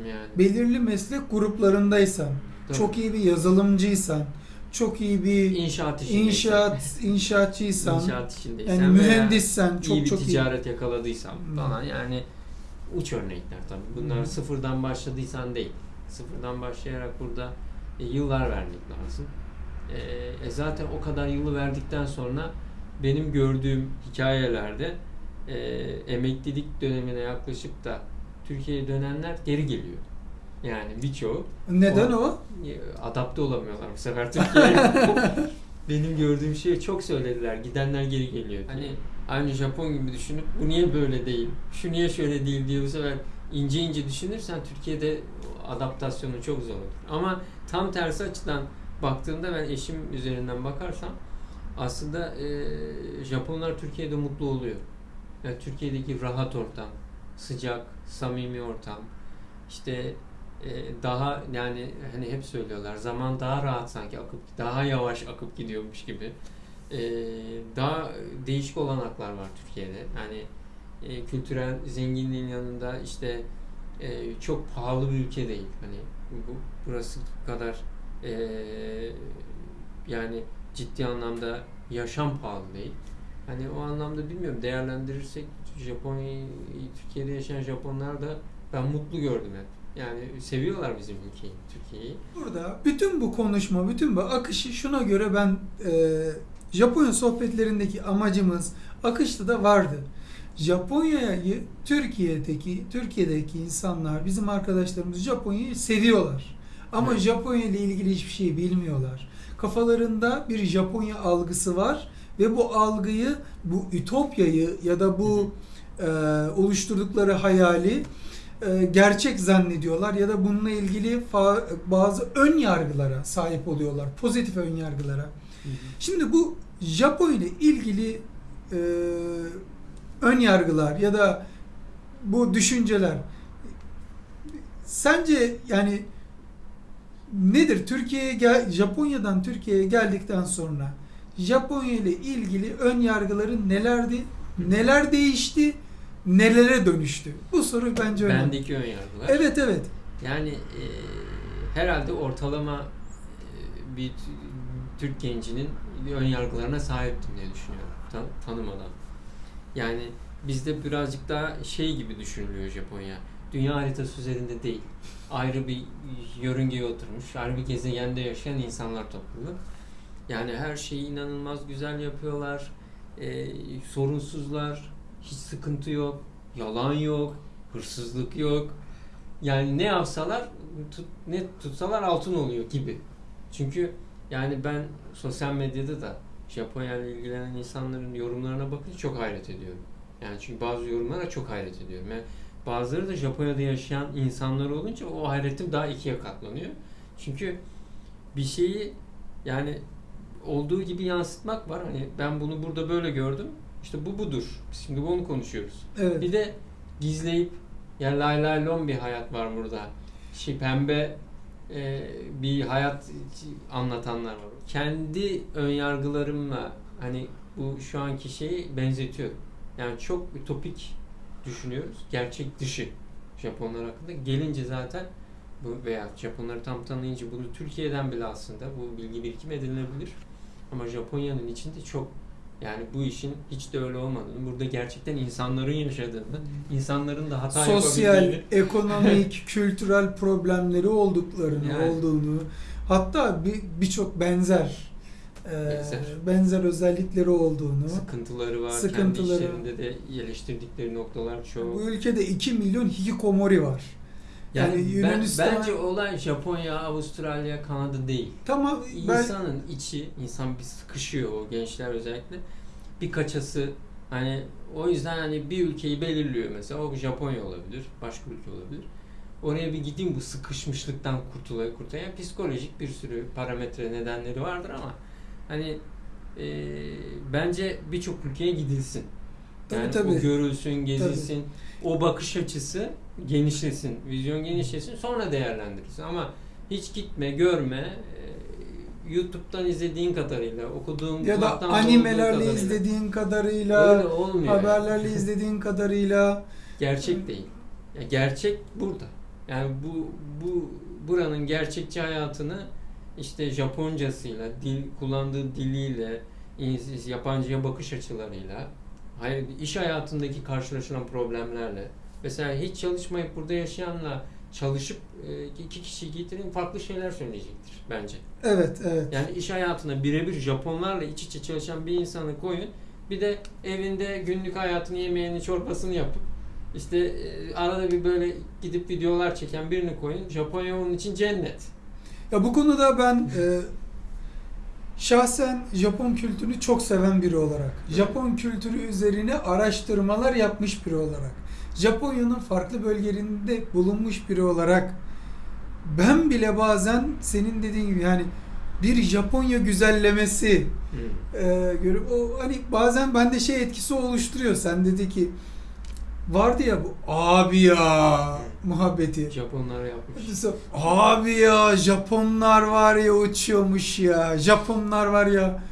Yani. belirli meslek gruplarındaysan, Tabii. çok iyi bir yazılımcıysan, çok iyi bir İnşaat inşaat inşaatçıysan, İnşaat işindeysen yani mühendissen çok iyi bir çok iyi. ticaret yakaladıysam Hmm. falan yani uç örnekler tabii. Bunlar Hmm. sıfırdan başladıysan değil. Sıfırdan başlayarak burada e, yıllar vermek lazım. E, e, zaten o kadar yılı verdikten sonra benim gördüğüm hikayelerde e, emeklilik dönemine yaklaşıp da Türkiye'ye dönenler geri geliyor. Yani birçoğu Neden O- o? e, adapte olamıyorlar bu sefer Türkiye'ye. Benim gördüğüm şey çok söylediler. Gidenler geri geliyor. Hani aynı Japon gibi düşünüp bu niye böyle değil? Şu niye şöyle değil diye bu sefer ince ince düşünürsen Türkiye'de adaptasyonu çok zor olur. Ama tam tersi açıdan baktığımda ben eşim üzerinden bakarsam aslında e, Japonlar Türkiye'de mutlu oluyor. Yani Türkiye'deki rahat ortam, sıcak, samimi ortam, işte e, daha yani hani hep söylüyorlar zaman daha rahat sanki akıp daha yavaş akıp gidiyormuş gibi. E, daha değişik olanaklar var Türkiye'de. Yani e, kültürel zenginliğin yanında işte e, çok pahalı bir ülke değil. Hani bu burası kadar e, yani ciddi anlamda yaşam pahalı değil. Hani o anlamda bilmiyorum değerlendirirsek Japonya'yı Türkiye'de yaşayan Japonlar da ben mutlu gördüm hep. Yani seviyorlar bizim ülkeyi, Türkiye'yi. Burada bütün bu konuşma, bütün bu akışı şuna göre ben e, Japonya sohbetlerindeki amacımız akışta da vardı. Japonya'yı Türkiye'deki Türkiye'deki insanlar, bizim arkadaşlarımız Japonya'yı seviyorlar. Ama Evet. Japonya ile ilgili hiçbir şey bilmiyorlar. Kafalarında bir Japonya algısı var ve bu algıyı, bu ütopyayı ya da bu e, oluşturdukları hayali e, gerçek zannediyorlar ya da bununla ilgili bazı ön yargılara sahip oluyorlar. Pozitif ön yargılara. Şimdi bu Japon ile ilgili e, ön yargılar ya da bu düşünceler sence yani nedir? Türkiye'ye gel Japonya'dan Türkiye'ye geldikten sonra Japonya ile ilgili ön yargıların nelerdi? Neler değişti? Nelere dönüştü? Bu soru bence önemli. Bendeki ön yargılar. Evet evet. Yani e, herhalde ortalama e, bir Türk gencinin ön yargılarına sahiptim diye düşünüyorum. Ta- tanımadan. Yani bizde birazcık daha şey gibi düşünülüyor Japonya. Dünya haritası üzerinde değil. Ayrı bir yörüngeye oturmuş, ayrı bir gezegende yaşayan insanlar topluluğu. Yani her şeyi inanılmaz güzel yapıyorlar. E, sorunsuzlar, hiç sıkıntı yok, yalan yok, hırsızlık yok. Yani ne yapsalar, tut, ne tutsalar altın oluyor gibi. Çünkü yani ben sosyal medyada da Japonya ile ilgilenen insanların yorumlarına bakınca çok hayret ediyorum. Yani çünkü bazı yorumlara çok hayret ediyorum. Yani bazıları da Japonya'da yaşayan insanlar olunca o hayretim daha ikiye katlanıyor. Çünkü bir şeyi yani olduğu gibi yansıtmak var. Hani ben bunu burada böyle gördüm. İşte bu budur. Biz Şimdi bunu konuşuyoruz. Evet. Bir de gizleyip ya lay lay lon bir hayat var burada. Şey pembe e, bir hayat anlatanlar var. Kendi ön yargılarımla hani bu şu anki şeyi benzetiyorum. Yani çok ütopik düşünüyoruz. Gerçek dışı Japonlar hakkında. Gelince zaten bu veya Japonları tam tanıyınca bunu Türkiye'den bile aslında bu bilgi birikim edilebilir. Ama Japonya'nın içinde çok yani bu işin hiç de öyle olmadığını, burada gerçekten insanların yaşadığını, insanların da hata sosyal, yapabildiğini ekonomik, kültürel problemleri olduklarını, Yani. olduğunu, hatta bir birçok benzer e, Benzer. benzer özellikleri olduğunu. sıkıntıları var. Sıkıntıları. Kendi işlerinde de eleştirdikleri noktalar çok. Bu ülkede 2 milyon hikikomori var. Yani, yani ben- Yunanistan- bence olay Japonya, Avustralya, Kanada değil. Tamam ben İnsanın içi, insan bir sıkışıyor o gençler özellikle. Bir kaçası hani o yüzden hani bir ülkeyi belirliyor mesela o Japonya olabilir, başka ülke olabilir. Oraya bir gideyim bu sıkışmışlıktan kurtulaya kurtulaya. Yani psikolojik bir sürü parametre nedenleri vardır ama hani e, bence birçok ülkeye gidilsin. Tabii, Yani tabii. o görülsün, gezilsin. O bakış açısı genişlesin, vizyon genişlesin. Sonra değerlendirirsin. Ama hiç gitme, görme. e, YouTube'dan izlediğin kadarıyla, okuduğun ya da animelerle izlediğin kadarıyla, öyle olmuyor. yani. haberlerle izlediğin kadarıyla Gerçek değil. Ya gerçek burada. Yani bu bu buranın gerçekçi hayatını işte Japoncasıyla, dil kullandığı diliyle, yabancıya bakış açılarıyla, hayır iş hayatındaki karşılaşılan problemlerle. Mesela hiç çalışmayıp burada yaşayanla çalışıp e, iki kişi getirin farklı şeyler söyleyecektir bence. evet evet. Yani iş hayatına birebir Japonlarla iç içe çalışan bir insanı koyun. Bir de evinde günlük hayatını yemeğini çorbasını yapıp işte e, arada bir böyle gidip videolar çeken birini koyun. Japonya onun için cennet. Ya bu konuda ben e, şahsen Japon kültürünü çok seven biri olarak, Japon kültürü üzerine araştırmalar yapmış biri olarak, Japonya'nın farklı bölgelerinde bulunmuş biri olarak ben bile bazen senin dediğin gibi yani bir Japonya güzellemesi e, görüp o hani bazen bende şey etkisi oluşturuyor. Sen dedi ki vardı ya bu abi ya muhabbeti. Japonlar yapmış. Abi ya Japonlar var ya uçuyormuş ya. Japonlar var ya.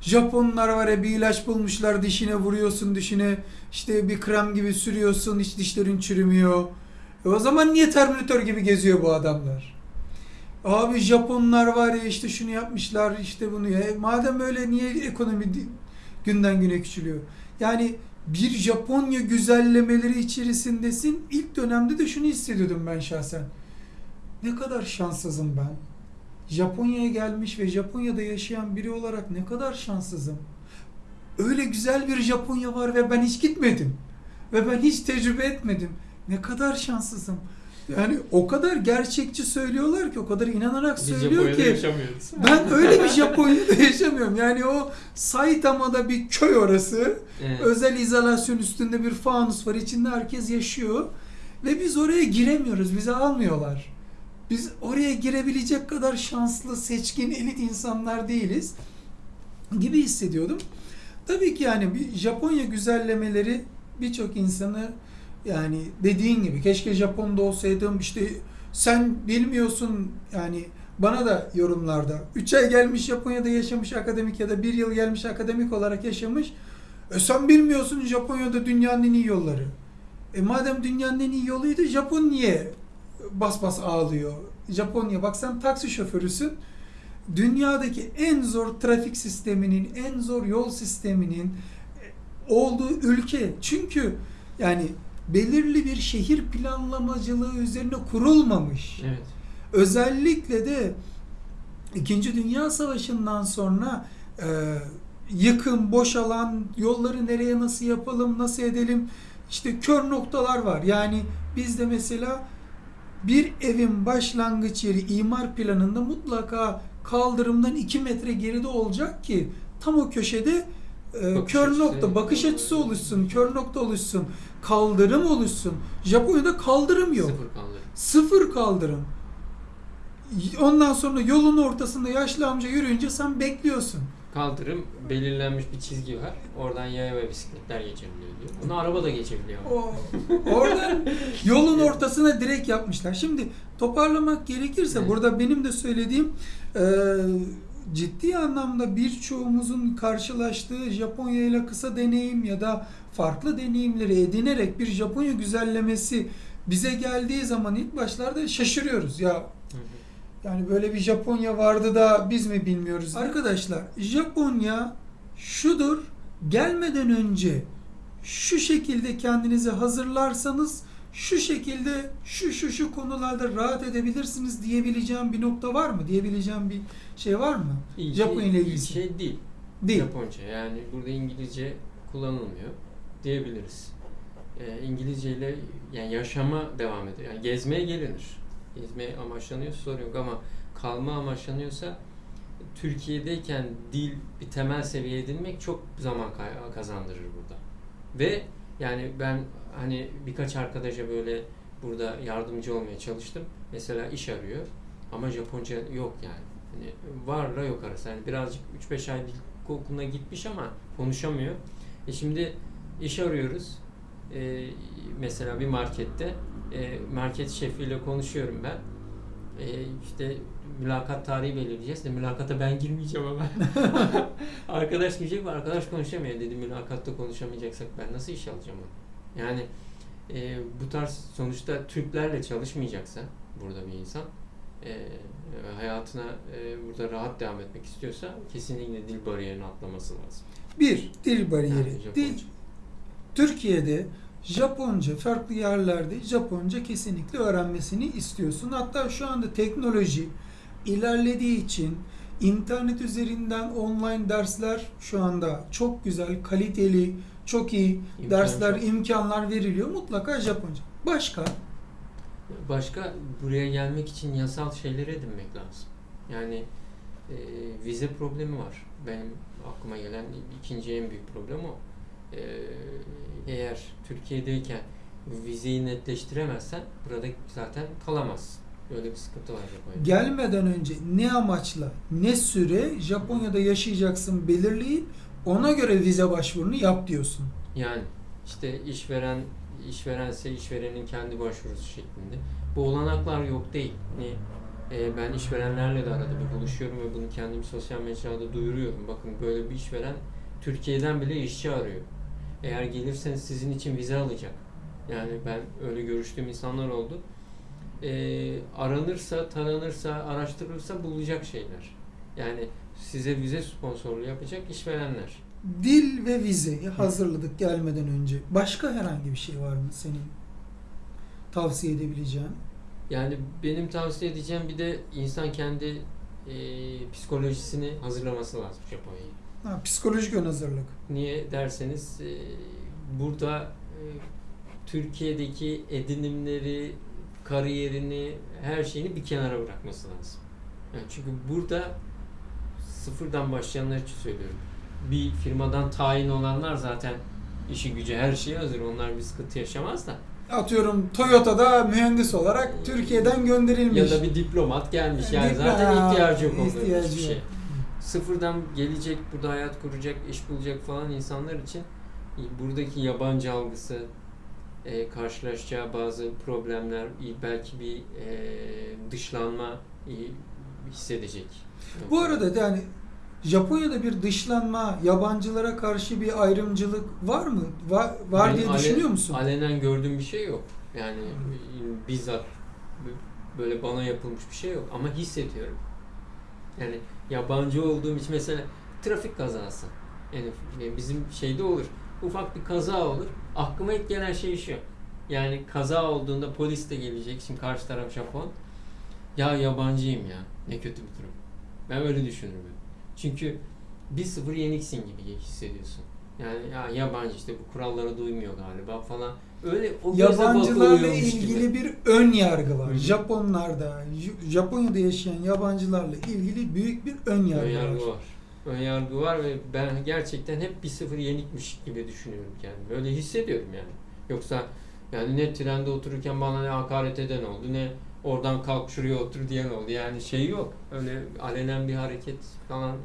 Japonlar var ya bir ilaç bulmuşlar dişine vuruyorsun dişine işte bir krem gibi sürüyorsun hiç dişlerin çürümüyor. E o zaman niye Terminator gibi geziyor bu adamlar? Abi Japonlar var ya işte şunu yapmışlar işte bunu ya. E madem öyle niye ekonomi günden güne küçülüyor? Yani bir Japonya güzellemeleri içerisindesin. İlk dönemde de şunu hissediyordum ben şahsen. Ne kadar şanssızım ben. Japonya'ya gelmiş ve Japonya'da yaşayan biri olarak ne kadar şanssızım. Öyle güzel bir Japonya var ve ben hiç gitmedim. Ve ben hiç tecrübe etmedim. Ne kadar şanssızım. Yani o kadar gerçekçi söylüyorlar ki, o kadar inanarak Biz söylüyor ki. yaşamıyoruz. Ben öyle bir Japonya'da yaşamıyorum. Yani o Saitama'da bir köy orası. Evet. Özel izolasyon üstünde bir fanus var. İçinde herkes yaşıyor. Ve biz oraya giremiyoruz. Bizi almıyorlar. Biz oraya girebilecek kadar şanslı, seçkin, elit insanlar değiliz gibi hissediyordum. Tabii ki yani bir Japonya güzellemeleri birçok insanı yani dediğin gibi keşke Japon'da olsaydım işte sen bilmiyorsun yani bana da yorumlarda 3 ay gelmiş Japonya'da yaşamış akademik ya da 1 yıl gelmiş akademik olarak yaşamış e sen bilmiyorsun Japonya'da dünyanın en iyi yolları. E madem dünyanın en iyi yoluydu Japon niye bas bas ağlıyor? Japonya bak sen taksi şoförüsün. Dünyadaki en zor trafik sisteminin, en zor yol sisteminin olduğu ülke. Çünkü yani belirli bir şehir planlamacılığı üzerine kurulmamış. Evet. Özellikle de İkinci Dünya Savaşı'ndan sonra e, yıkım, boşalan, yolları nereye nasıl yapalım, nasıl edelim, işte kör noktalar var. Yani bizde mesela bir evin başlangıç yeri imar planında mutlaka kaldırımdan 2 metre geride olacak ki tam o köşede e, Bakış kör açısı. nokta, bakış açısı oluşsun, kör nokta oluşsun, kaldırım oluşsun. Japonya'da kaldırım yok. Sıfır kaldı. Sıfır kaldırım. Ondan sonra yolun ortasında yaşlı amca yürüyünce sen bekliyorsun. Kaldırım belirlenmiş bir çizgi var. Oradan yaya ve bisikletler geçebiliyor diyor. Onu araba da geçebiliyor. O, oradan yolun ortasına direkt yapmışlar. Şimdi toparlamak gerekirse Evet. burada benim de söylediğim e, ciddi anlamda birçoğumuzun karşılaştığı Japonya ile kısa deneyim ya da farklı deneyimleri edinerek bir Japonya güzellemesi bize geldiği zaman ilk başlarda şaşırıyoruz. Ya. Yani böyle bir Japonya vardı da biz mi bilmiyoruz? Arkadaşlar Japonya şudur. Gelmeden önce şu şekilde kendinizi hazırlarsanız şu şekilde şu şu şu konularda rahat edebilirsiniz diyebileceğim bir nokta var mı? Diyebileceğim bir şey var mı? Japonya şey, ile iyi ilgili. şey değil. Değil. Japonca. Yani burada İngilizce kullanılmıyor diyebiliriz. Ee, İngilizce ile yani yaşama devam ediyor. Yani gezmeye gelinir. Gezmeye amaçlanıyorsa sorun yok ama kalma amaçlanıyorsa Türkiye'deyken dil bir temel seviye edinmek çok zaman kazandırır burada. Ve yani ben hani birkaç arkadaşa böyle burada yardımcı olmaya çalıştım. Mesela iş arıyor ama Japonca yok yani. Hani varla yok arası. Yani birazcık 3-5 ay dil okuluna gitmiş ama konuşamıyor. E şimdi iş arıyoruz. E, mesela bir markette e, market şefiyle konuşuyorum ben. E, işte mülakat tarihi belirleyeceğiz de mülakata ben girmeyeceğim ama. arkadaş girecek ve arkadaş konuşamıyor dedi. Mülakatta konuşamayacaksak ben nasıl iş alacağım onu? Yani e, bu tarz sonuçta Türklerle çalışmayacaksa burada bir insan e, hayatına e, burada rahat devam etmek istiyorsa kesinlikle dil bariyerini atlaması lazım. Bir, dil bariyeri. Yani dil, Türkiye'de Japonca, farklı yerlerde Japonca kesinlikle öğrenmesini istiyorsun. Hatta şu anda teknoloji ilerlediği için internet üzerinden online dersler şu anda çok güzel, kaliteli, çok iyi İmkan dersler, çok. imkanlar veriliyor. Mutlaka Japonca. Başka? Başka buraya gelmek için yasal şeyleri edinmek lazım. Yani e, vize problemi var. Benim aklıma gelen ikinci en büyük problem o. E, eğer Türkiye'deyken vizeyi netleştiremezsen burada zaten kalamazsın. Böyle bir sıkıntı var Japonya'da. Gelmeden önce ne amaçla, ne süre Japonya'da yaşayacaksın belirleyip ona göre vize başvurunu yap diyorsun. Yani işte işveren işverense işverenin kendi başvurusu şeklinde. Bu olanaklar yok değil. Hani, e, ben işverenlerle de arada bir buluşuyorum ve bunu kendim sosyal mecrada duyuruyorum. Bakın böyle bir işveren Türkiye'den bile işçi arıyor. Eğer gelirseniz sizin için vize alacak. Yani ben öyle görüştüğüm insanlar oldu. E, aranırsa, taranırsa, araştırılırsa bulacak şeyler. Yani size vize sponsorluğu yapacak işverenler. Dil ve vizeyi hazırladık gelmeden önce. Başka herhangi bir şey var mı senin tavsiye edebileceğin? Yani benim tavsiye edeceğim bir de insan kendi e, psikolojisini hazırlaması lazım Japonya'yı. Ha, psikolojik ön hazırlık. Niye derseniz e, burada e, Türkiye'deki edinimleri, kariyerini, her şeyini bir kenara bırakması lazım. Yani çünkü burada sıfırdan başlayanlar için söylüyorum. Bir firmadan tayin olanlar zaten işi gücü her şeye hazır. Onlar bir sıkıntı yaşamaz da. Atıyorum Toyota'da mühendis olarak Türkiye'den gönderilmiş. Ya da bir diplomat gelmiş. Yani Diplo- zaten ihtiyacı yok onların hiçbir şey. Sıfırdan gelecek, burada hayat kuracak, iş bulacak falan insanlar için buradaki yabancı algısı, e, karşılaşacağı bazı problemler, belki bir e, dışlanma hissedecek. Bu arada yani Japonya'da bir dışlanma, yabancılara karşı bir ayrımcılık var mı? Var, var diye ale- düşünüyor musun? Alenen gördüğüm bir şey yok. Yani bizzat böyle bana yapılmış bir şey yok ama hissediyorum. Yani yabancı olduğum için mesela trafik kazası. Yani bizim şeyde olur. Ufak bir kaza olur. Aklıma ilk gelen şey şu. Yani kaza olduğunda polis de gelecek. Şimdi karşı taraf Japon. Ya yabancıyım ya. Ne kötü bir durum. Ben öyle düşünürüm. Çünkü 1-0 yeniksin gibi hissediyorsun. Yani ya yabancı işte bu kurallara duymuyor galiba falan. Öyle o Yabancılarla ilgili gibi. bir ön yargı var. Hı hı. Japonlarda, Japonya'da yaşayan yabancılarla ilgili büyük bir ön yargı, Ön yargı var. var. Ön yargı var ve ben gerçekten hep 1-0 yenikmiş gibi düşünüyorum kendimi. Öyle hissediyorum yani. Yoksa yani ne trende otururken bana ne hakaret eden oldu ne oradan kalk şuraya otur diyen oldu. Yani şey yok. Öyle alenen bir hareket falan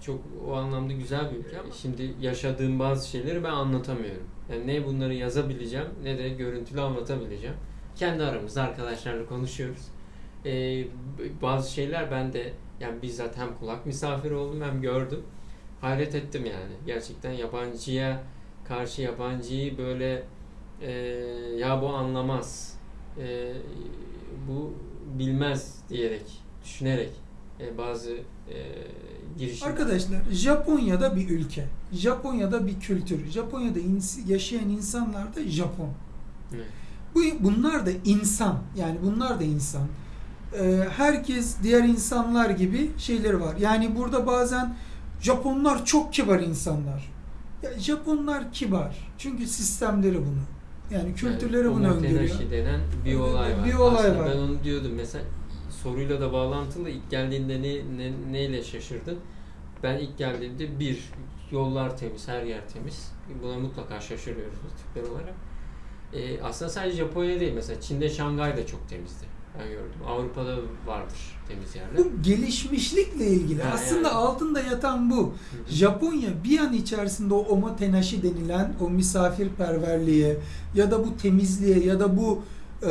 çok o anlamda güzel bir ülke ama şimdi yaşadığım bazı şeyleri ben anlatamıyorum. Yani ne bunları yazabileceğim ne de görüntülü anlatabileceğim. Kendi aramızda arkadaşlarla konuşuyoruz. Ee, bazı şeyler ben de yani bizzat hem kulak misafiri oldum hem gördüm. Hayret ettim yani. Gerçekten yabancıya karşı yabancıyı böyle e, ya bu anlamaz, e, bu bilmez diyerek, düşünerek e, bazı e, girişim. Arkadaşlar Japonya'da bir ülke. Japonya'da bir kültür. Japonya'da ins- yaşayan insanlar da Japon. Evet. Bu bunlar da insan. Yani bunlar da insan. Ee, herkes diğer insanlar gibi şeyleri var. Yani burada bazen Japonlar çok kibar insanlar. Ya Japonlar kibar. Çünkü sistemleri bunu. Yani kültürleri Yani bunu öngörüyor. denen bir olay var. Bir olay Aslında var. Ben onu diyordum mesela soruyla da bağlantılı ilk geldiğinde ne, ne, neyle şaşırdın? Ben ilk geldiğimde bir yollar temiz, her yer temiz. Buna mutlaka şaşırıyoruz Türkler olarak. Ee, aslında sadece Japonya değil mesela Çin'de Şangay da çok temizdi. Ben gördüm. Avrupa'da vardır temiz yerler. Bu gelişmişlikle ilgili. Ha, Aslında yani. altında yatan bu. Hı hı. Japonya bir an içerisinde o omotenashi denilen o misafirperverliğe ya da bu temizliğe ya da bu e,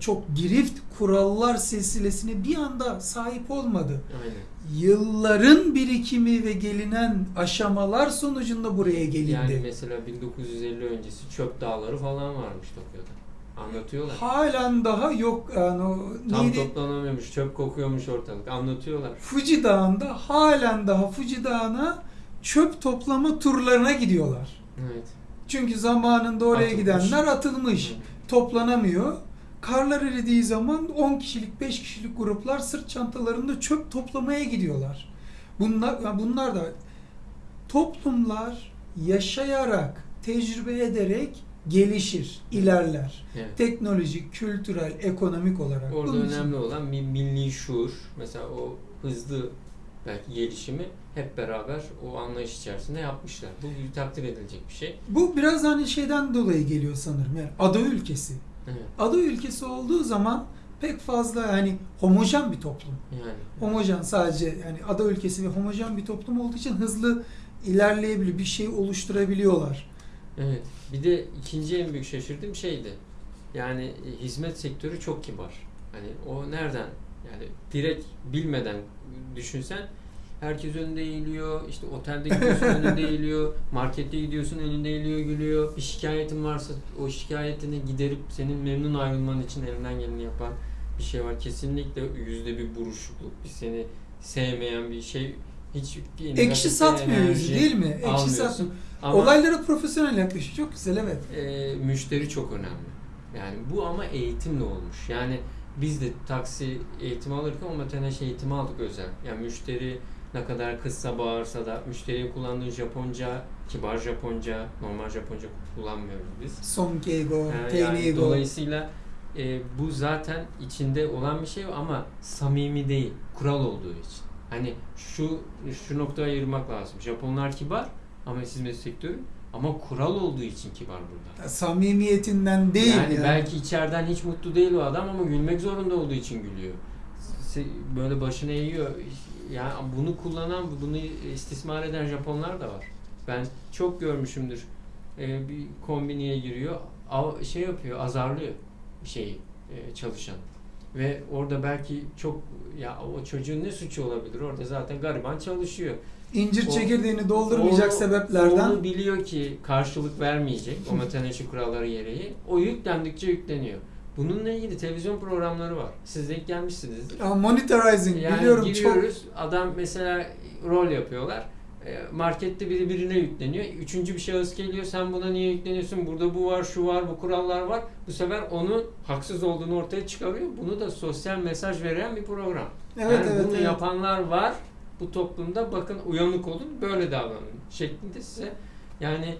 çok girift kurallar silsilesine bir anda sahip olmadı. Aynen. Yılların birikimi ve gelinen aşamalar sonucunda buraya gelindi. Yani mesela 1950 öncesi çöp dağları falan varmış Tokyo'da. Anlatıyorlar. Halen daha yok yani o Tam neydi? toplanamıyormuş, çöp kokuyormuş ortalık. Anlatıyorlar. Fuji Dağı'nda halen daha Fuji Dağı'na çöp toplama turlarına gidiyorlar. Evet. Çünkü zamanında oraya Atılmış. gidenler atılmış. Hı. Toplanamıyor. Karlar eridiği zaman 10 kişilik, 5 kişilik gruplar sırt çantalarında çöp toplamaya gidiyorlar. Bunlar yani bunlar da toplumlar yaşayarak, tecrübe ederek gelişir, ilerler. Evet. Teknolojik, kültürel, ekonomik olarak. Orada Bunun için- önemli olan bir milli şuur. Mesela o hızlı belki gelişimi hep beraber o anlayış içerisinde yapmışlar. Bu takdir edilecek bir şey. Bu biraz hani şeyden dolayı geliyor sanırım. Yani ada ülkesi. Evet. Ada ülkesi olduğu zaman pek fazla yani homojen bir toplum. Yani. Homojen sadece yani ada ülkesi ve homojen bir toplum olduğu için hızlı ilerleyebiliyor, bir şey oluşturabiliyorlar. Evet. Bir de ikinci en büyük şaşırdığım şeydi. Yani e, hizmet sektörü çok kibar. Hani o nereden? Yani direkt bilmeden düşünsen herkes önünde eğiliyor. işte otelde gidiyorsun önünde eğiliyor. Markette gidiyorsun önünde eğiliyor gülüyor. Bir şikayetin varsa o şikayetini giderip senin memnun ayrılman için elinden geleni yapan bir şey var. Kesinlikle yüzde bir buruşukluk. Bir seni sevmeyen bir şey. Hiç bir Ekşi satmıyor enerji değil mi? Ekşi satmıyor. Ama- Olaylara profesyonel yaklaşıyor. Çok güzel evet. e, müşteri çok önemli. Yani bu ama eğitimle olmuş. Yani biz de taksi eğitimi alırken o matenaş eğitimi aldık özel. Yani müşteri ne kadar kızsa bağırsa da müşteriye kullandığın Japonca, kibar Japonca, normal Japonca kullanmıyoruz biz. Son Keigo, Yani, yani dolayısıyla e, bu zaten içinde olan bir şey ama samimi değil, kural olduğu için. Hani şu şu noktaya ayırmak lazım. Japonlar kibar ama hizmet sektörü ama kural olduğu için kibar burada. Samimiyetinden değil yani, yani. belki içeriden hiç mutlu değil o adam ama gülmek zorunda olduğu için gülüyor. Böyle başını eğiyor. Yani bunu kullanan, bunu istismar eden Japonlar da var. Ben çok görmüşümdür. Ee, bir kombiniye giriyor, şey yapıyor, azarlıyor şeyi e, çalışan. Ve orada belki çok ya o çocuğun ne suçu olabilir? Orada zaten gariban çalışıyor. İncir O- çekirdeğini doldurmayacak Onu- sebeplerden Onu biliyor ki karşılık vermeyecek o matenaşi kuralları gereği. O yüklendikçe yükleniyor. Bununla ilgili televizyon programları var. Siz denk gelmişsinizdir. Ya monitorizing Yani biliyorum çok giriyoruz. Adam mesela rol yapıyorlar. E, Markette biri birine yükleniyor. Üçüncü bir şahıs geliyor. Sen buna niye yükleniyorsun? Burada bu var, şu var, bu kurallar var. Bu sefer onun haksız olduğunu ortaya çıkarıyor. Bunu da sosyal mesaj veren bir program. evet yani evet, bunu evet. yapanlar var bu toplumda bakın uyanık olun böyle davranın şeklinde size yani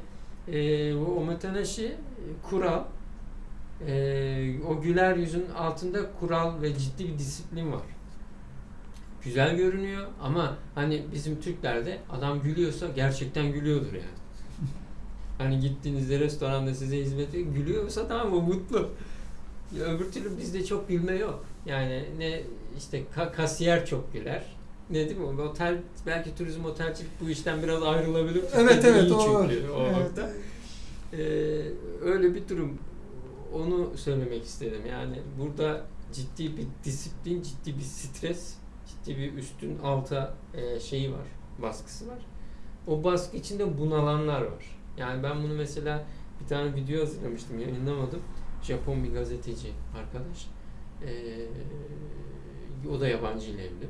e, o omotenaşi e, kural e, o güler yüzün altında kural ve ciddi bir disiplin var. Güzel görünüyor ama hani bizim Türklerde adam gülüyorsa gerçekten gülüyordur yani. Hani gittiğinizde restoranda size hizmet ediyor, gülüyorsa tamam o mutlu. Öbür türlü bizde çok gülme yok. Yani ne işte ka- kasiyer çok güler. Ne değil mi? Otel belki turizm otelcilik bu işten biraz ayrılabilir. Evet evet iyi o çünkü o Evet. nokta. Ee, öyle bir durum. Onu söylemek istedim. Yani burada ciddi bir disiplin, ciddi bir stres, ciddi bir üstün alta e, şeyi var, baskısı var. O baskı içinde bunalanlar var. Yani ben bunu mesela bir tane video hazırlamıştım, yayınlamadım. Japon bir gazeteci arkadaş. Ee, o da yabancı ile evli.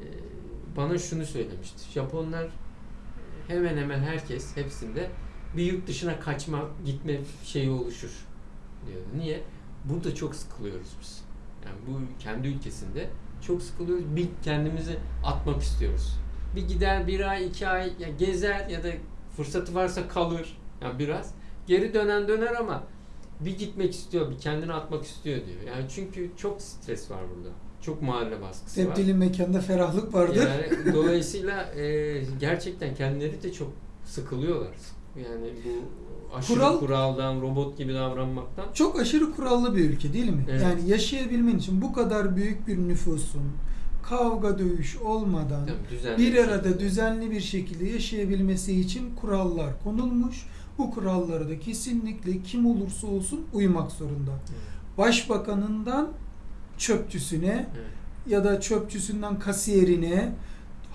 Ee, bana şunu söylemişti. Japonlar hemen hemen herkes hepsinde bir yurt dışına kaçma, gitme şeyi oluşur diyor. Niye? Burada çok sıkılıyoruz biz. Yani bu kendi ülkesinde çok sıkılıyoruz. Bir kendimizi atmak istiyoruz. Bir gider bir ay, iki ay ya gezer ya da fırsatı varsa kalır. Yani biraz. Geri dönen döner ama bir gitmek istiyor, bir kendini atmak istiyor diyor. Yani çünkü çok stres var burada. Çok mahalle baskısı var. Tebdili mekanda ferahlık vardır. Yani dolayısıyla e, gerçekten kendileri de çok sıkılıyorlar. Yani bu aşırı Kural- kuraldan, robot gibi davranmaktan. Çok aşırı kurallı bir ülke değil mi? Evet. Yani yaşayabilmen için bu kadar büyük bir nüfusun kavga dövüş olmadan Tabii bir arada düzenli bir şekilde yaşayabilmesi için kurallar konulmuş. Bu kurallara da kesinlikle kim olursa olsun uymak zorunda. Evet, Başbakanından çöpçüsüne evet. ya da çöpçüsünden kasiyerine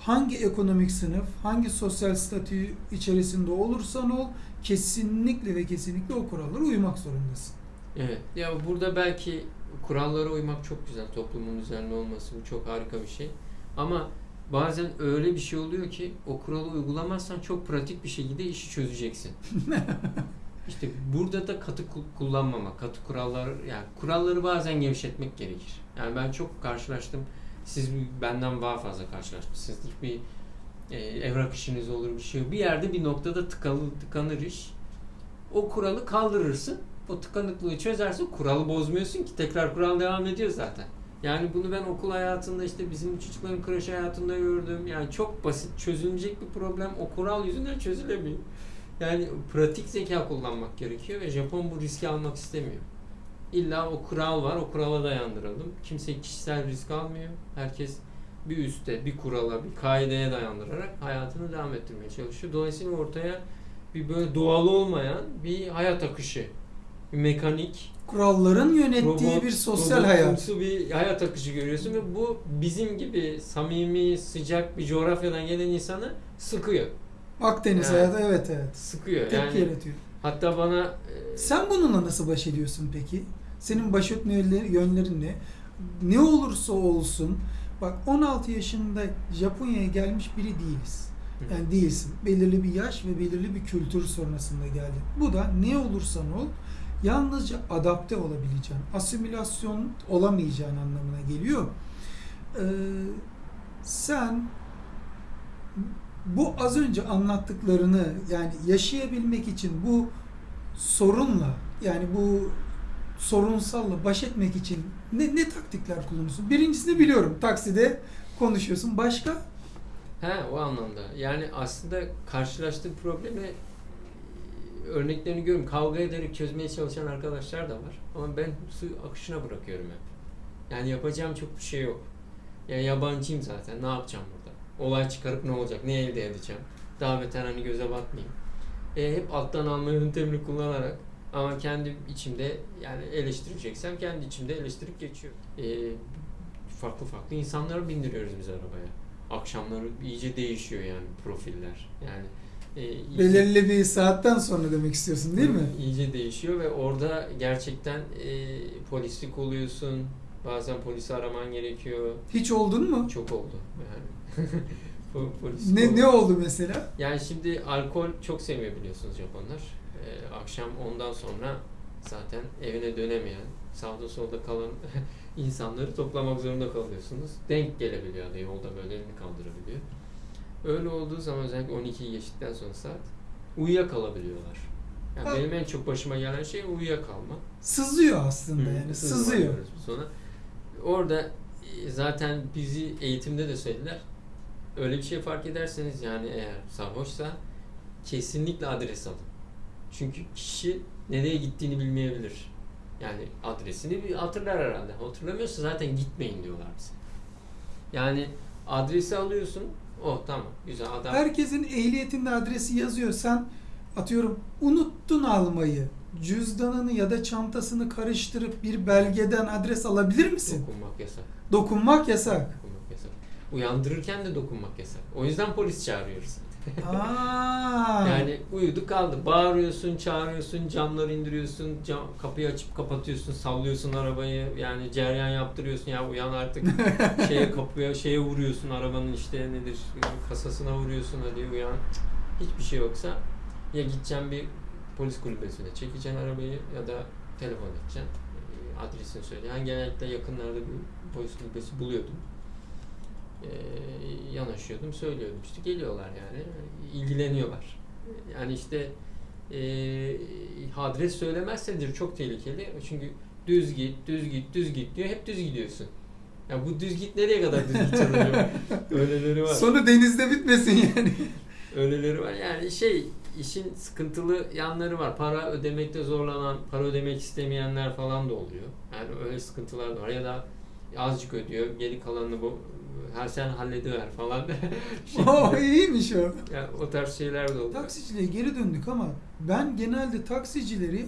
hangi ekonomik sınıf, hangi sosyal statü içerisinde olursan ol kesinlikle ve kesinlikle o kurallara uymak zorundasın. Evet. Ya burada belki kurallara uymak çok güzel. Toplumun düzenli olması bu çok harika bir şey. Ama bazen öyle bir şey oluyor ki o kuralı uygulamazsan çok pratik bir şekilde işi çözeceksin. İşte burada da katı ku- kullanmamak, katı kurallar yani kuralları bazen gevşetmek gerekir. Yani ben çok karşılaştım. Siz benden daha fazla karşılaşmışsınızdır. Bir e, evrak işiniz olur bir şey. Bir yerde bir noktada tıkalı, tıkanır iş. O kuralı kaldırırsın. O tıkanıklığı çözersin. Kuralı bozmuyorsun ki tekrar kural devam ediyor zaten. Yani bunu ben okul hayatında işte bizim çocukların kreş hayatında gördüm. Yani çok basit çözülecek bir problem o kural yüzünden çözülemiyor. Yani pratik zeka kullanmak gerekiyor ve Japon bu riski almak istemiyor. İlla o kural var, o kurala dayandıralım. Kimse kişisel risk almıyor. Herkes bir üste, bir kurala, bir kaideye dayandırarak hayatını devam ettirmeye çalışıyor. Dolayısıyla ortaya bir böyle doğal olmayan bir hayat akışı. Bir mekanik, Kuralların yönettiği robot- bir sosyal hayat. bir hayat akışı görüyorsun ve bu bizim gibi samimi, sıcak bir coğrafyadan gelen insanı sıkıyor. Akdeniz Yani. hayatı evet evet. Sıkıyor. Tepki yani yaratıyor. hatta bana e, Sen bununla nasıl baş ediyorsun peki? Senin baş etme yönleri- yönlerin ne? Ne olursa olsun bak 16 yaşında Japonya'ya gelmiş biri değiliz. Yani değilsin. Belirli bir yaş ve belirli bir kültür sonrasında geldin. Bu da ne olursan ol yalnızca adapte olabileceğin, asimilasyon olamayacağın anlamına geliyor. Ee, sen bu az önce anlattıklarını yani yaşayabilmek için bu sorunla yani bu sorunsalla baş etmek için ne, ne taktikler kullanıyorsun? Birincisini biliyorum. Takside konuşuyorsun. Başka? He o anlamda. Yani aslında karşılaştığı problemi e, örneklerini görüyorum. Kavga ederek çözmeye çalışan arkadaşlar da var. Ama ben su akışına bırakıyorum hep. Yani yapacağım çok bir şey yok. Yani yabancıyım zaten. Ne yapacağım? Olay çıkarıp ne olacak? Ne elde edeceğim? Daha beter hani göze batmayayım. E, hep alttan alma yöntemini kullanarak ama kendi içimde yani eleştireceksem kendi içimde eleştirip geçiyor. E, farklı farklı insanları bindiriyoruz biz arabaya. Akşamları iyice değişiyor yani profiller. Yani e, iyice- Belirli bir saatten sonra demek istiyorsun değil mi? İyice değişiyor ve orada gerçekten e, polislik oluyorsun. Bazen polisi araman gerekiyor. Hiç oldun mu? Çok oldu yani. Po- polis Ne ne oldu mesela? Yani şimdi alkol çok sevmiyor biliyorsunuz Japonlar. E, akşam ondan sonra zaten evine dönemeyen, sağda solda kalan insanları toplamak zorunda kalıyorsunuz. Denk gelebiliyor da yolda böyle elini kaldırabiliyor. Öyle olduğu zaman özellikle 12'yi geçtikten sonra saat uyuyakalabiliyorlar. Yani Ha. benim en çok başıma gelen şey uyuyakalma. Sızıyor aslında Hı, yani. Sızıyor. ona. Orada e, zaten bizi eğitimde de söylediler. Öyle bir şey fark ederseniz yani eğer sarhoşsa kesinlikle adres alın. Çünkü kişi nereye gittiğini bilmeyebilir. Yani adresini bir hatırlar herhalde. Hatırlamıyorsa zaten gitmeyin diyorlar bize. Yani adresi alıyorsun. Oh tamam güzel adam. Herkesin ehliyetinde adresi yazıyor. Sen atıyorum unuttun almayı. Cüzdanını ya da çantasını karıştırıp bir belgeden adres alabilir misin? Dokunmak yasak. Dokunmak yasak. Dokunmak yasak. Uyandırırken de dokunmak yasak. O yüzden polis çağırıyoruz. Aa. Yani uyudu kaldı. Bağırıyorsun, çağırıyorsun, camları indiriyorsun, cam, kapıyı açıp kapatıyorsun, sallıyorsun arabayı. Yani ceryan yaptırıyorsun ya uyan artık. şeye kapıya şeye vuruyorsun arabanın işte nedir kasasına vuruyorsun hadi uyan. Hiçbir şey yoksa ya gideceğim bir polis kulübesine çekeceksin arabayı ya da telefon edeceksin. E, Adresini söyle. Yani genellikle yakınlarda bir polis kulübesi buluyordum. E, yanaşıyordum, söylüyordum. İşte geliyorlar yani. ilgileniyorlar. Yani işte e, adres söylemezsedir çok tehlikeli. Çünkü düz git, düz git, düz git diyor. Hep düz gidiyorsun. Ya bu düz git nereye kadar düz acaba? Öyleleri var. Sonu denizde bitmesin yani. Öyleleri var. Yani şey işin sıkıntılı yanları var. Para ödemekte zorlanan, para ödemek istemeyenler falan da oluyor. Yani öyle sıkıntılar da var. Ya da azıcık ödüyor, geri kalanını bu her sen hallediver falan. o iyiymiş o. yani o tarz şeyler de oluyor. Taksiciliğe geri döndük ama ben genelde taksicileri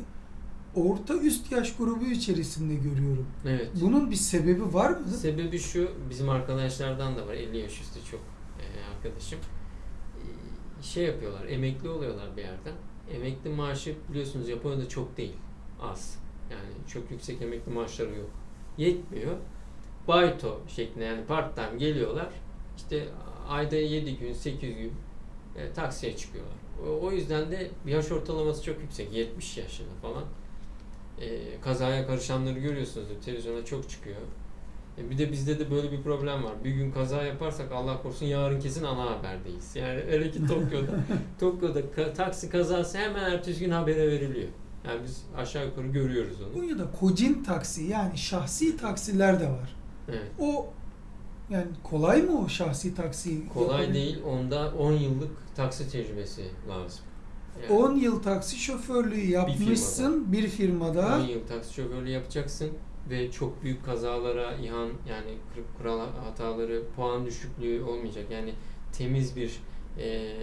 orta üst yaş grubu içerisinde görüyorum. Evet. Bunun bir sebebi var mı? Sebebi şu, bizim arkadaşlardan da var, 50 yaş üstü çok e, arkadaşım. Şey yapıyorlar, emekli oluyorlar bir yerden. Emekli maaşı biliyorsunuz Japonya'da çok değil, az. Yani çok yüksek emekli maaşları yok. Yetmiyor. Baito şeklinde yani part time geliyorlar. İşte ayda 7 gün, 8 gün e, taksiye çıkıyorlar. O, o yüzden de yaş ortalaması çok yüksek, 70 yaşında falan. E, kazaya karışanları görüyorsunuz, televizyona çok çıkıyor. E, Bir de bizde de böyle bir problem var. Bir gün kaza yaparsak Allah korusun yarın kesin ana haberdeyiz. Yani öyle ki Tokyo'da. Tokyo'da ka- taksi kazası hemen ertesi gün habere veriliyor. Yani biz aşağı yukarı görüyoruz onu. Konya'da kocin taksi yani şahsi taksiler de var. Evet. O yani kolay mı o şahsi taksi? Kolay yapabilmek? değil. Onda 10 yıllık taksi tecrübesi lazım. Yani 10 yıl taksi şoförlüğü yapmışsın bir firmada. 10 yıl taksi şoförlüğü yapacaksın ve çok büyük kazalara, ihan yani kır- kural hataları, puan düşüklüğü olmayacak. Yani temiz bir e,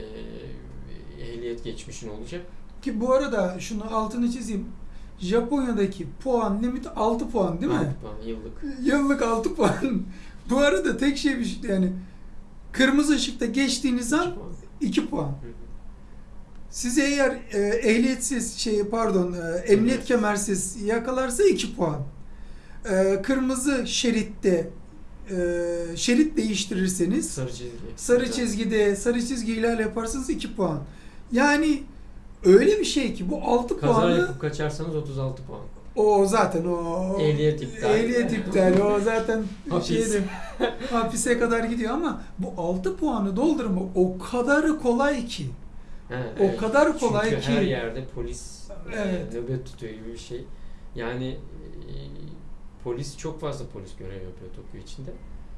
ehliyet geçmişin olacak. Ki bu arada şunu altını çizeyim. Japonya'daki puan limiti 6 puan değil mi? Altı puan yıllık. Yıllık 6 puan. bu arada tek şey bir şey yani kırmızı ışıkta geçtiğiniz an puan. 2 puan. Hı hı. Sizi eğer e, ehliyetsiz şey pardon e, emniyet kemersiz yakalarsa 2 puan. E, kırmızı şeritte e, şerit değiştirirseniz Sarı çizgi. sarı çizgide sarı çizgi ihlal yaparsanız 2 puan. Yani öyle bir şey ki bu 6 Kaza puanı yapıp kaçarsanız 36 puan. o zaten o Ehliyet iptal. Ehliyet iptal. O zaten şeydi, hapise kadar gidiyor ama bu 6 puanı doldurma o kadar kolay ki. He, O evet. kadar kolay Çünkü ki. her yerde polis e, Evet. nöbet tutuyor gibi bir şey. Yani e, polis çok fazla polis görev yapıyor Tokyo içinde.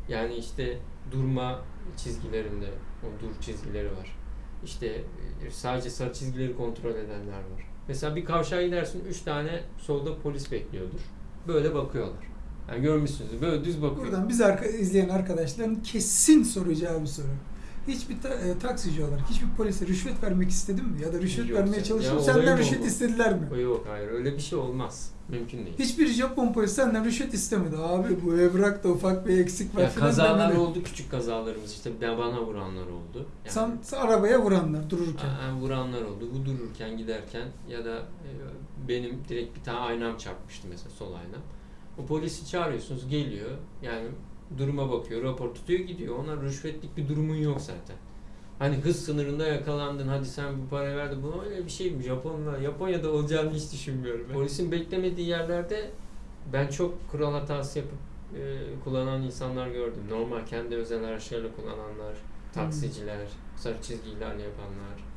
Yani işte durma çizgilerinde o dur çizgileri var. İşte e, sadece sarı çizgileri kontrol edenler var. Mesela bir kavşağa gidersin 3 tane solda polis bekliyordur. Böyle bakıyorlar. Yani görmüşsünüz böyle düz bakıyor. Buradan biz arka, izleyen arkadaşların kesin soracağı bir soru. Hiçbir ta- e, taksici olarak hiçbir polise rüşvet vermek istedin mi? Ya da rüşvet Yok vermeye olayı Senden rüşvet oldu. istediler mi? Yok hayır öyle bir şey olmaz. Mümkün değil. Hiçbir Japon polis senden rüşvet istemedi. Abi bu evrakta ufak bir eksik var Ya filan kazalar demedi. oldu küçük kazalarımız işte ben bana vuranlar oldu. Yani, Sen, sen arabaya vuranlar dururken. Aa, vuranlar oldu. Bu dururken giderken ya da e, benim direkt bir tane aynam çarpmıştı mesela sol aynam. O polisi çağırıyorsunuz geliyor yani duruma bakıyor rapor tutuyor gidiyor. Ona rüşvetlik bir durumun yok zaten. Hani hız sınırında yakalandın hadi sen bu parayı verdin buna öyle bir şey mi? Japonlar, Japonya'da olacağını hiç düşünmüyorum. ben. Polisin beklemediği yerlerde ben çok kural hatası yapıp e, kullanan insanlar gördüm. Normal kendi özel araçlarıyla kullananlar, taksiciler, sarı çizgi ihlali yapanlar,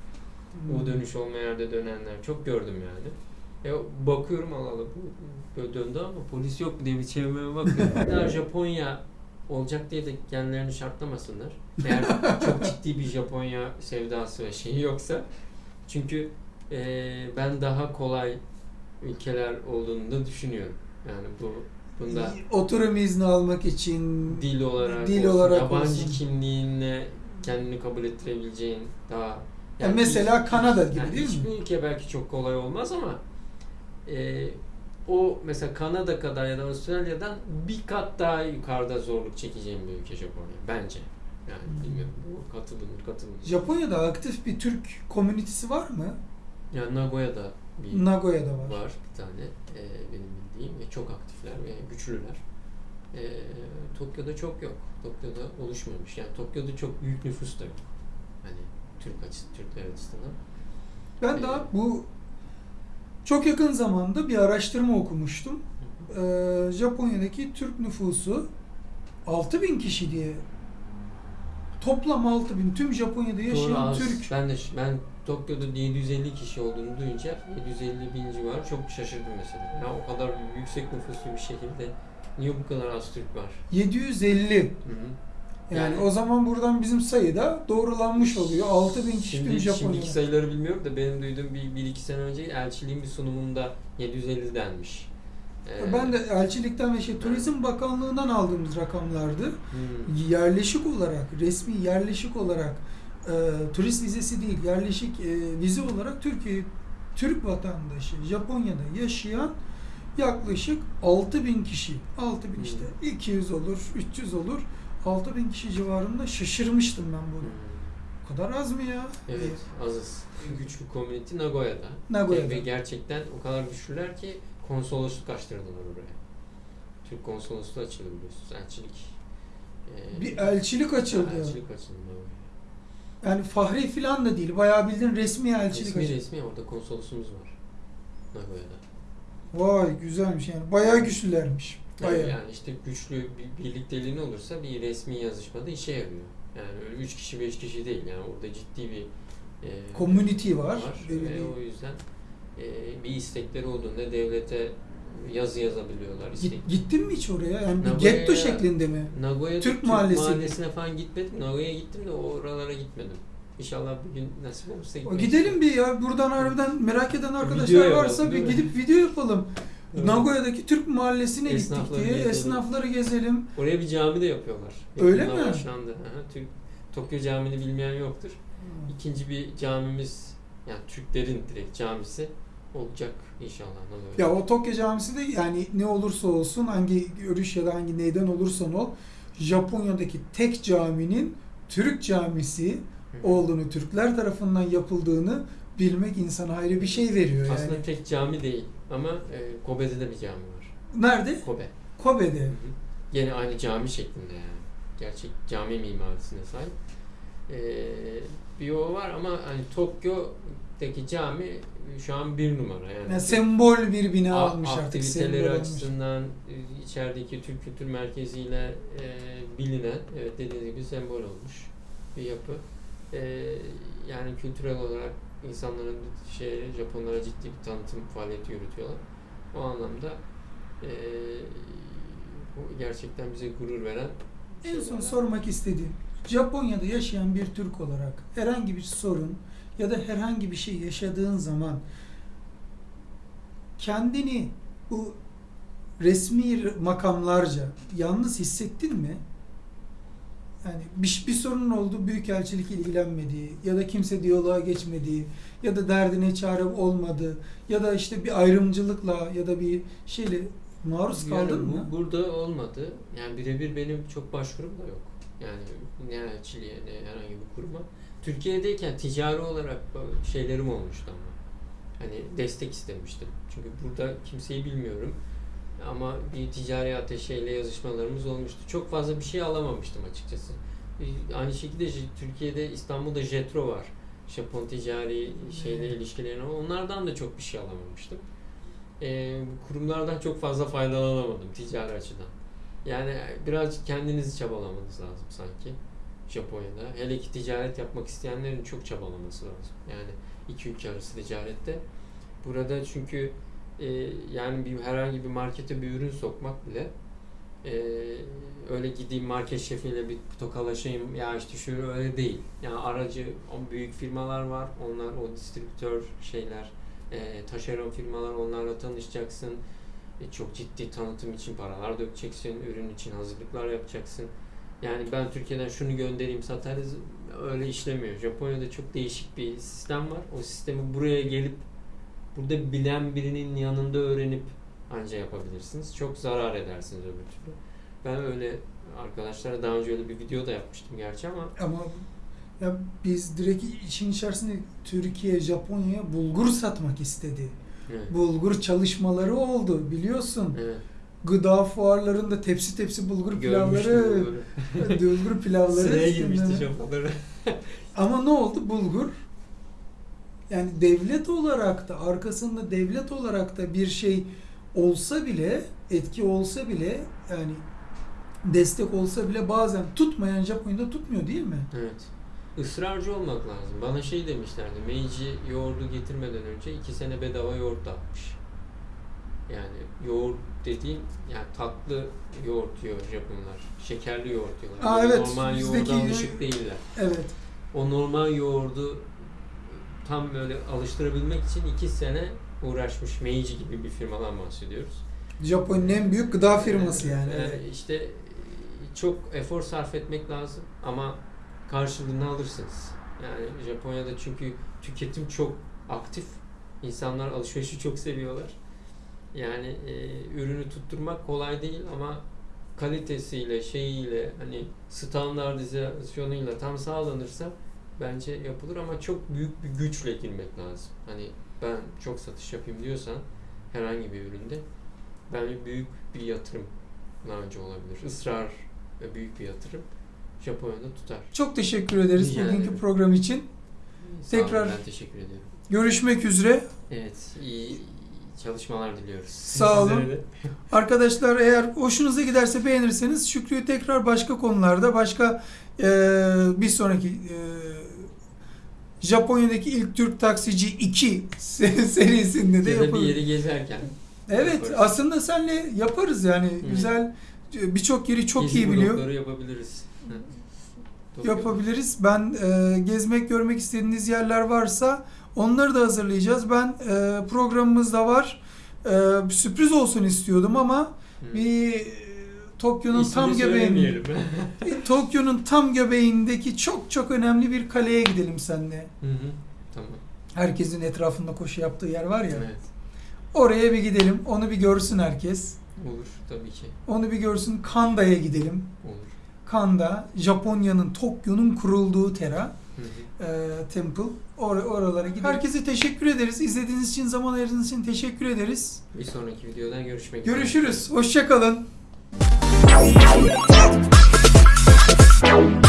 Hmm. U dönüş olmayan yerde dönenler çok gördüm yani. E, bakıyorum Allah Allah bu döndü ama polis yok diye bir çevirmeye bakıyorum. Japonya olacak diye de kendilerini şartlamasınlar. Eğer çok ciddi bir Japonya sevdası ve şeyi yoksa. Çünkü e, ben daha kolay ülkeler olduğunu da düşünüyorum. Yani bu bunda Oturum izni almak için dil olarak, Dil olsun, olarak yabancı olsun. kimliğinle kendini kabul ettirebileceğin daha Ya mesela ilk- Kanada gibi yani değil mi? hiçbir ülke belki çok kolay olmaz ama e, o mesela Kanada kadar ya da Avustralya'dan bir kat daha yukarıda zorluk çekeceğim bir ülke Japonya bence. Yani Hmm. bilmiyorum bu katılınır katılınır. Japonya'da aktif bir Türk komünitesi var mı? Yani Nagoya'da bir Nagoya'da var. var bir tane e, benim bildiğim ve çok aktifler ve güçlüler. E, Tokyo'da çok yok. Tokyo'da oluşmamış. Yani Tokyo'da çok büyük nüfus da yok. Hani Türk açısı, Türkler açısından. Ben Ee, daha bu çok yakın zamanda bir araştırma okumuştum. Ee, Japonya'daki Türk nüfusu 6000 kişi diye toplam 6000 tüm Japonya'da Doğru yaşayan az. Türk. Ben de ben Tokyo'da 750 kişi olduğunu duyunca 750 bin civarı çok şaşırdım mesela. Ya o kadar yüksek nüfuslu bir şehirde niye bu kadar az Türk var? 750. Hı hı. Yani, Yani- o zaman buradan bizim sayıda doğrulanmış oluyor. 6000 kişi Şimdi, Japonya'da. şimdiki sayıları bilmiyorum da benim duyduğum bir, bir iki sene önce elçiliğin bir sunumunda 750 denmiş. Ee, Ben de elçilikten ve şey Turizm Bakanlığı'ndan aldığımız rakamlardı. hmm, Yerleşik olarak, resmi yerleşik olarak e, turist vizesi değil, yerleşik e, vize olarak Türkiye Türk vatandaşı Japonya'da yaşayan yaklaşık 6000 kişi. 6000 Hmm. işte 200 olur, 300 olur. 6000 kişi civarında şaşırmıştım ben bunu. hmm. O kadar az mı ya? Evet, azız. Güçlü community Nagoya'da. Nagoya'da. Ve gerçekten o kadar güçlüler ki konsolosluk açtırdılar oraya. Türk konsolosluğu açıldı biliyorsunuz. Elçilik. ee, Bir elçilik açıldı. Elçilik açıldı. Yani fahri filan da değil. Bayağı bildiğin resmi elçilik Resmi açıldı. resmi orada konsolosumuz var. Nagoya'da. Vay güzelmiş yani. Bayağı güçlülermiş. Yani, Bayağı. yani işte güçlü bir birlikteliğin olursa bir resmi yazışmada işe yarıyor. Yani öyle 3 kişi 5 kişi değil yani orada ciddi bir e, Community var. Belli ve bir- o yüzden e, bir istekleri olduğunda devlete yazı yazabiliyorlar. Git- İstek. gittin mi hiç oraya? Yani bir getto şeklinde mi? Nagoya'da Türk Türk, mahallesi. mahallesine falan gitmedim. Nagoya'ya gittim de oralara gitmedim. İnşallah bir gün nasip olursa gitmek gidelim bir ya. Buradan harbiden merak eden Video arkadaşlar yapalım, varsa bir değil mi? gidip video yapalım. Evet. Nagoya'daki Türk mahallesine gittik Esnafları diye gezelim. esnafları gezelim. Oraya bir cami de yapıyorlar. Öyle Yakında mi? Başlandı. Türk, Tokyo Camii'ni bilmeyen yoktur. İkinci bir camimiz yani Türklerin direkt camisi olacak inşallah. Ne böyle. Ya o Tokyo Camisi de yani ne olursa olsun hangi görüş ya da hangi neyden olursan ol Japonya'daki tek caminin Türk camisi Hı. olduğunu, Türkler tarafından yapıldığını bilmek insana ayrı bir şey veriyor yani. Aslında tek cami değil ama e, Kobe'de de bir cami var. Nerede? Kobe. Kobe'de. Hı hı. Gene aynı cami şeklinde yani. Gerçek cami mimarisine sahip. Ee, bir o var ama hani Tokyo'daki cami şu an bir numara yani. Yani sembol bir bina A- almış artık. aktiviteleri sembol olmuş. açısından e, içerideki Türk Kültür Merkezi'yle e, bilinen, evet dediğiniz gibi sembol olmuş bir yapı. E, yani kültürel olarak insanların şey Japonlara ciddi bir tanıtım faaliyeti yürütüyorlar. O anlamda e, bu gerçekten bize gurur veren En son sormak istediğim, Japonya'da yaşayan bir Türk olarak herhangi bir sorun ya da herhangi bir şey yaşadığın zaman kendini bu resmi makamlarca yalnız hissettin mi? Yani bir, bir sorunun oldu, büyükelçilik ilgilenmediği ya da kimse diyaloğa geçmediği ya da derdine çare olmadı ya da işte bir ayrımcılıkla ya da bir şeyle maruz Yani kaldın bu- mı? Burada olmadı. Yani birebir benim çok başvurum da yok. Yani ne elçiliğe ne herhangi bir kuruma. Türkiye'deyken ticari olarak şeylerim olmuştu ama. Hani destek istemiştim. Çünkü burada kimseyi bilmiyorum. Ama bir ticari ateşeyle yazışmalarımız olmuştu. Çok fazla bir şey alamamıştım açıkçası. Ee, Aynı şekilde Türkiye'de İstanbul'da Jetro var. Japon ticari şeyle Evet. ilişkilerine. Onlardan da çok bir şey alamamıştım. Ee, kurumlardan çok fazla faydalanamadım ticari açıdan. Yani birazcık kendinizi çabalamanız lazım sanki Japonya'da. Hele ki ticaret yapmak isteyenlerin çok çabalaması lazım. Yani iki ülke arası ticarette. Burada çünkü e, yani bir herhangi bir markete bir ürün sokmak bile e, öyle gideyim market şefiyle bir tokalaşayım ya işte şöyle öyle değil. Yani aracı o büyük firmalar var. Onlar o distribütör şeyler e, taşeron firmalar onlarla tanışacaksın. E, çok ciddi tanıtım için paralar dökeceksin. Ürün için hazırlıklar yapacaksın. Yani ben Türkiye'den şunu göndereyim satarız öyle işlemiyor. Japonya'da çok değişik bir sistem var. O sistemi buraya gelip burada bilen birinin yanında öğrenip anca yapabilirsiniz. Çok zarar edersiniz öbür türlü. Ben öyle arkadaşlara daha önce öyle bir video da yapmıştım gerçi ama Ama ya biz direkt işin içerisinde Türkiye Japonya'ya bulgur satmak istedi. evet. Bulgur çalışmaları oldu biliyorsun. evet. Gıda fuarlarında tepsi tepsi bulgur Görmüştüm pilavları, bulgur pilavları. Sıraya girmişti Japonları. Ama ne oldu bulgur? Yani devlet olarak da arkasında devlet olarak da bir şey olsa bile etki olsa bile yani destek olsa bile bazen tutmayan Japonya'da tutmuyor değil mi? Evet. Israrcı olmak lazım. Bana şey demişlerdi. Meiji yoğurdu getirmeden önce iki sene bedava yoğurt dağıtmış. Yani yoğurt dediğin yani tatlı yoğurt yiyor Japonlar. Şekerli yoğurt diyorlar. Aa, evet, Normal bizdeki- yoğurda alışık değiller. Evet. O normal yoğurdu tam böyle alıştırabilmek için iki sene uğraşmış Meiji gibi bir firmadan bahsediyoruz. Japonya'nın en büyük gıda firması yani. Ee, işte çok efor sarf etmek lazım ama karşılığını alırsınız. Yani Japonya'da çünkü tüketim çok aktif. İnsanlar alışverişi çok seviyorlar. Yani e, ürünü tutturmak kolay değil ama kalitesiyle, şeyiyle, hani standartizasyonuyla tam sağlanırsa bence yapılır ama çok büyük bir güçle girmek lazım. Hani ben çok satış yapayım diyorsan herhangi bir üründe bence büyük bir yatırım önce olabilir. Israr ve büyük bir yatırım Japonya'da tutar. Çok teşekkür ederiz Rica bugünkü program için. Sağ olun, Tekrar- ben teşekkür ediyorum. Görüşmek üzere. Evet, iyi çalışmalar diliyoruz. Sağ olun. Arkadaşlar eğer hoşunuza giderse beğenirseniz Şükrü'yü tekrar başka konularda başka eee, bir sonraki eee, Japonya'daki ilk Türk taksici 2 se- serisinde de Ya da bir yeri gezerken. Evet yaparız. aslında senle yaparız yani güzel birçok yeri çok Gezi iyi biliyor. yapabiliriz. Hı. Yapabiliriz. Ben eee, gezmek görmek istediğiniz yerler varsa onları da hazırlayacağız. Ben eee, programımız da var. Bir sürpriz olsun istiyordum ama Hı. bir e, Tokyo'nun tam göbeğinde. Tokyo'nun tam göbeğindeki çok çok önemli bir kaleye gidelim seninle. Hı hı. Tamam. Herkesin etrafında koşu yaptığı yer var ya. Evet. Oraya bir gidelim. Onu bir görsün herkes. Olur tabii ki. Onu bir görsün. Kanda'ya gidelim. Olur. Kanda, Japonya'nın, Tokyo'nun kurulduğu Tera Hı hı. e, Temple. Or- oralara gidelim. Herkese teşekkür ederiz. İzlediğiniz için, zaman ayırdığınız için teşekkür ederiz. Bir sonraki videoda görüşmek üzere. Görüşürüz. Hoşçakalın. Thank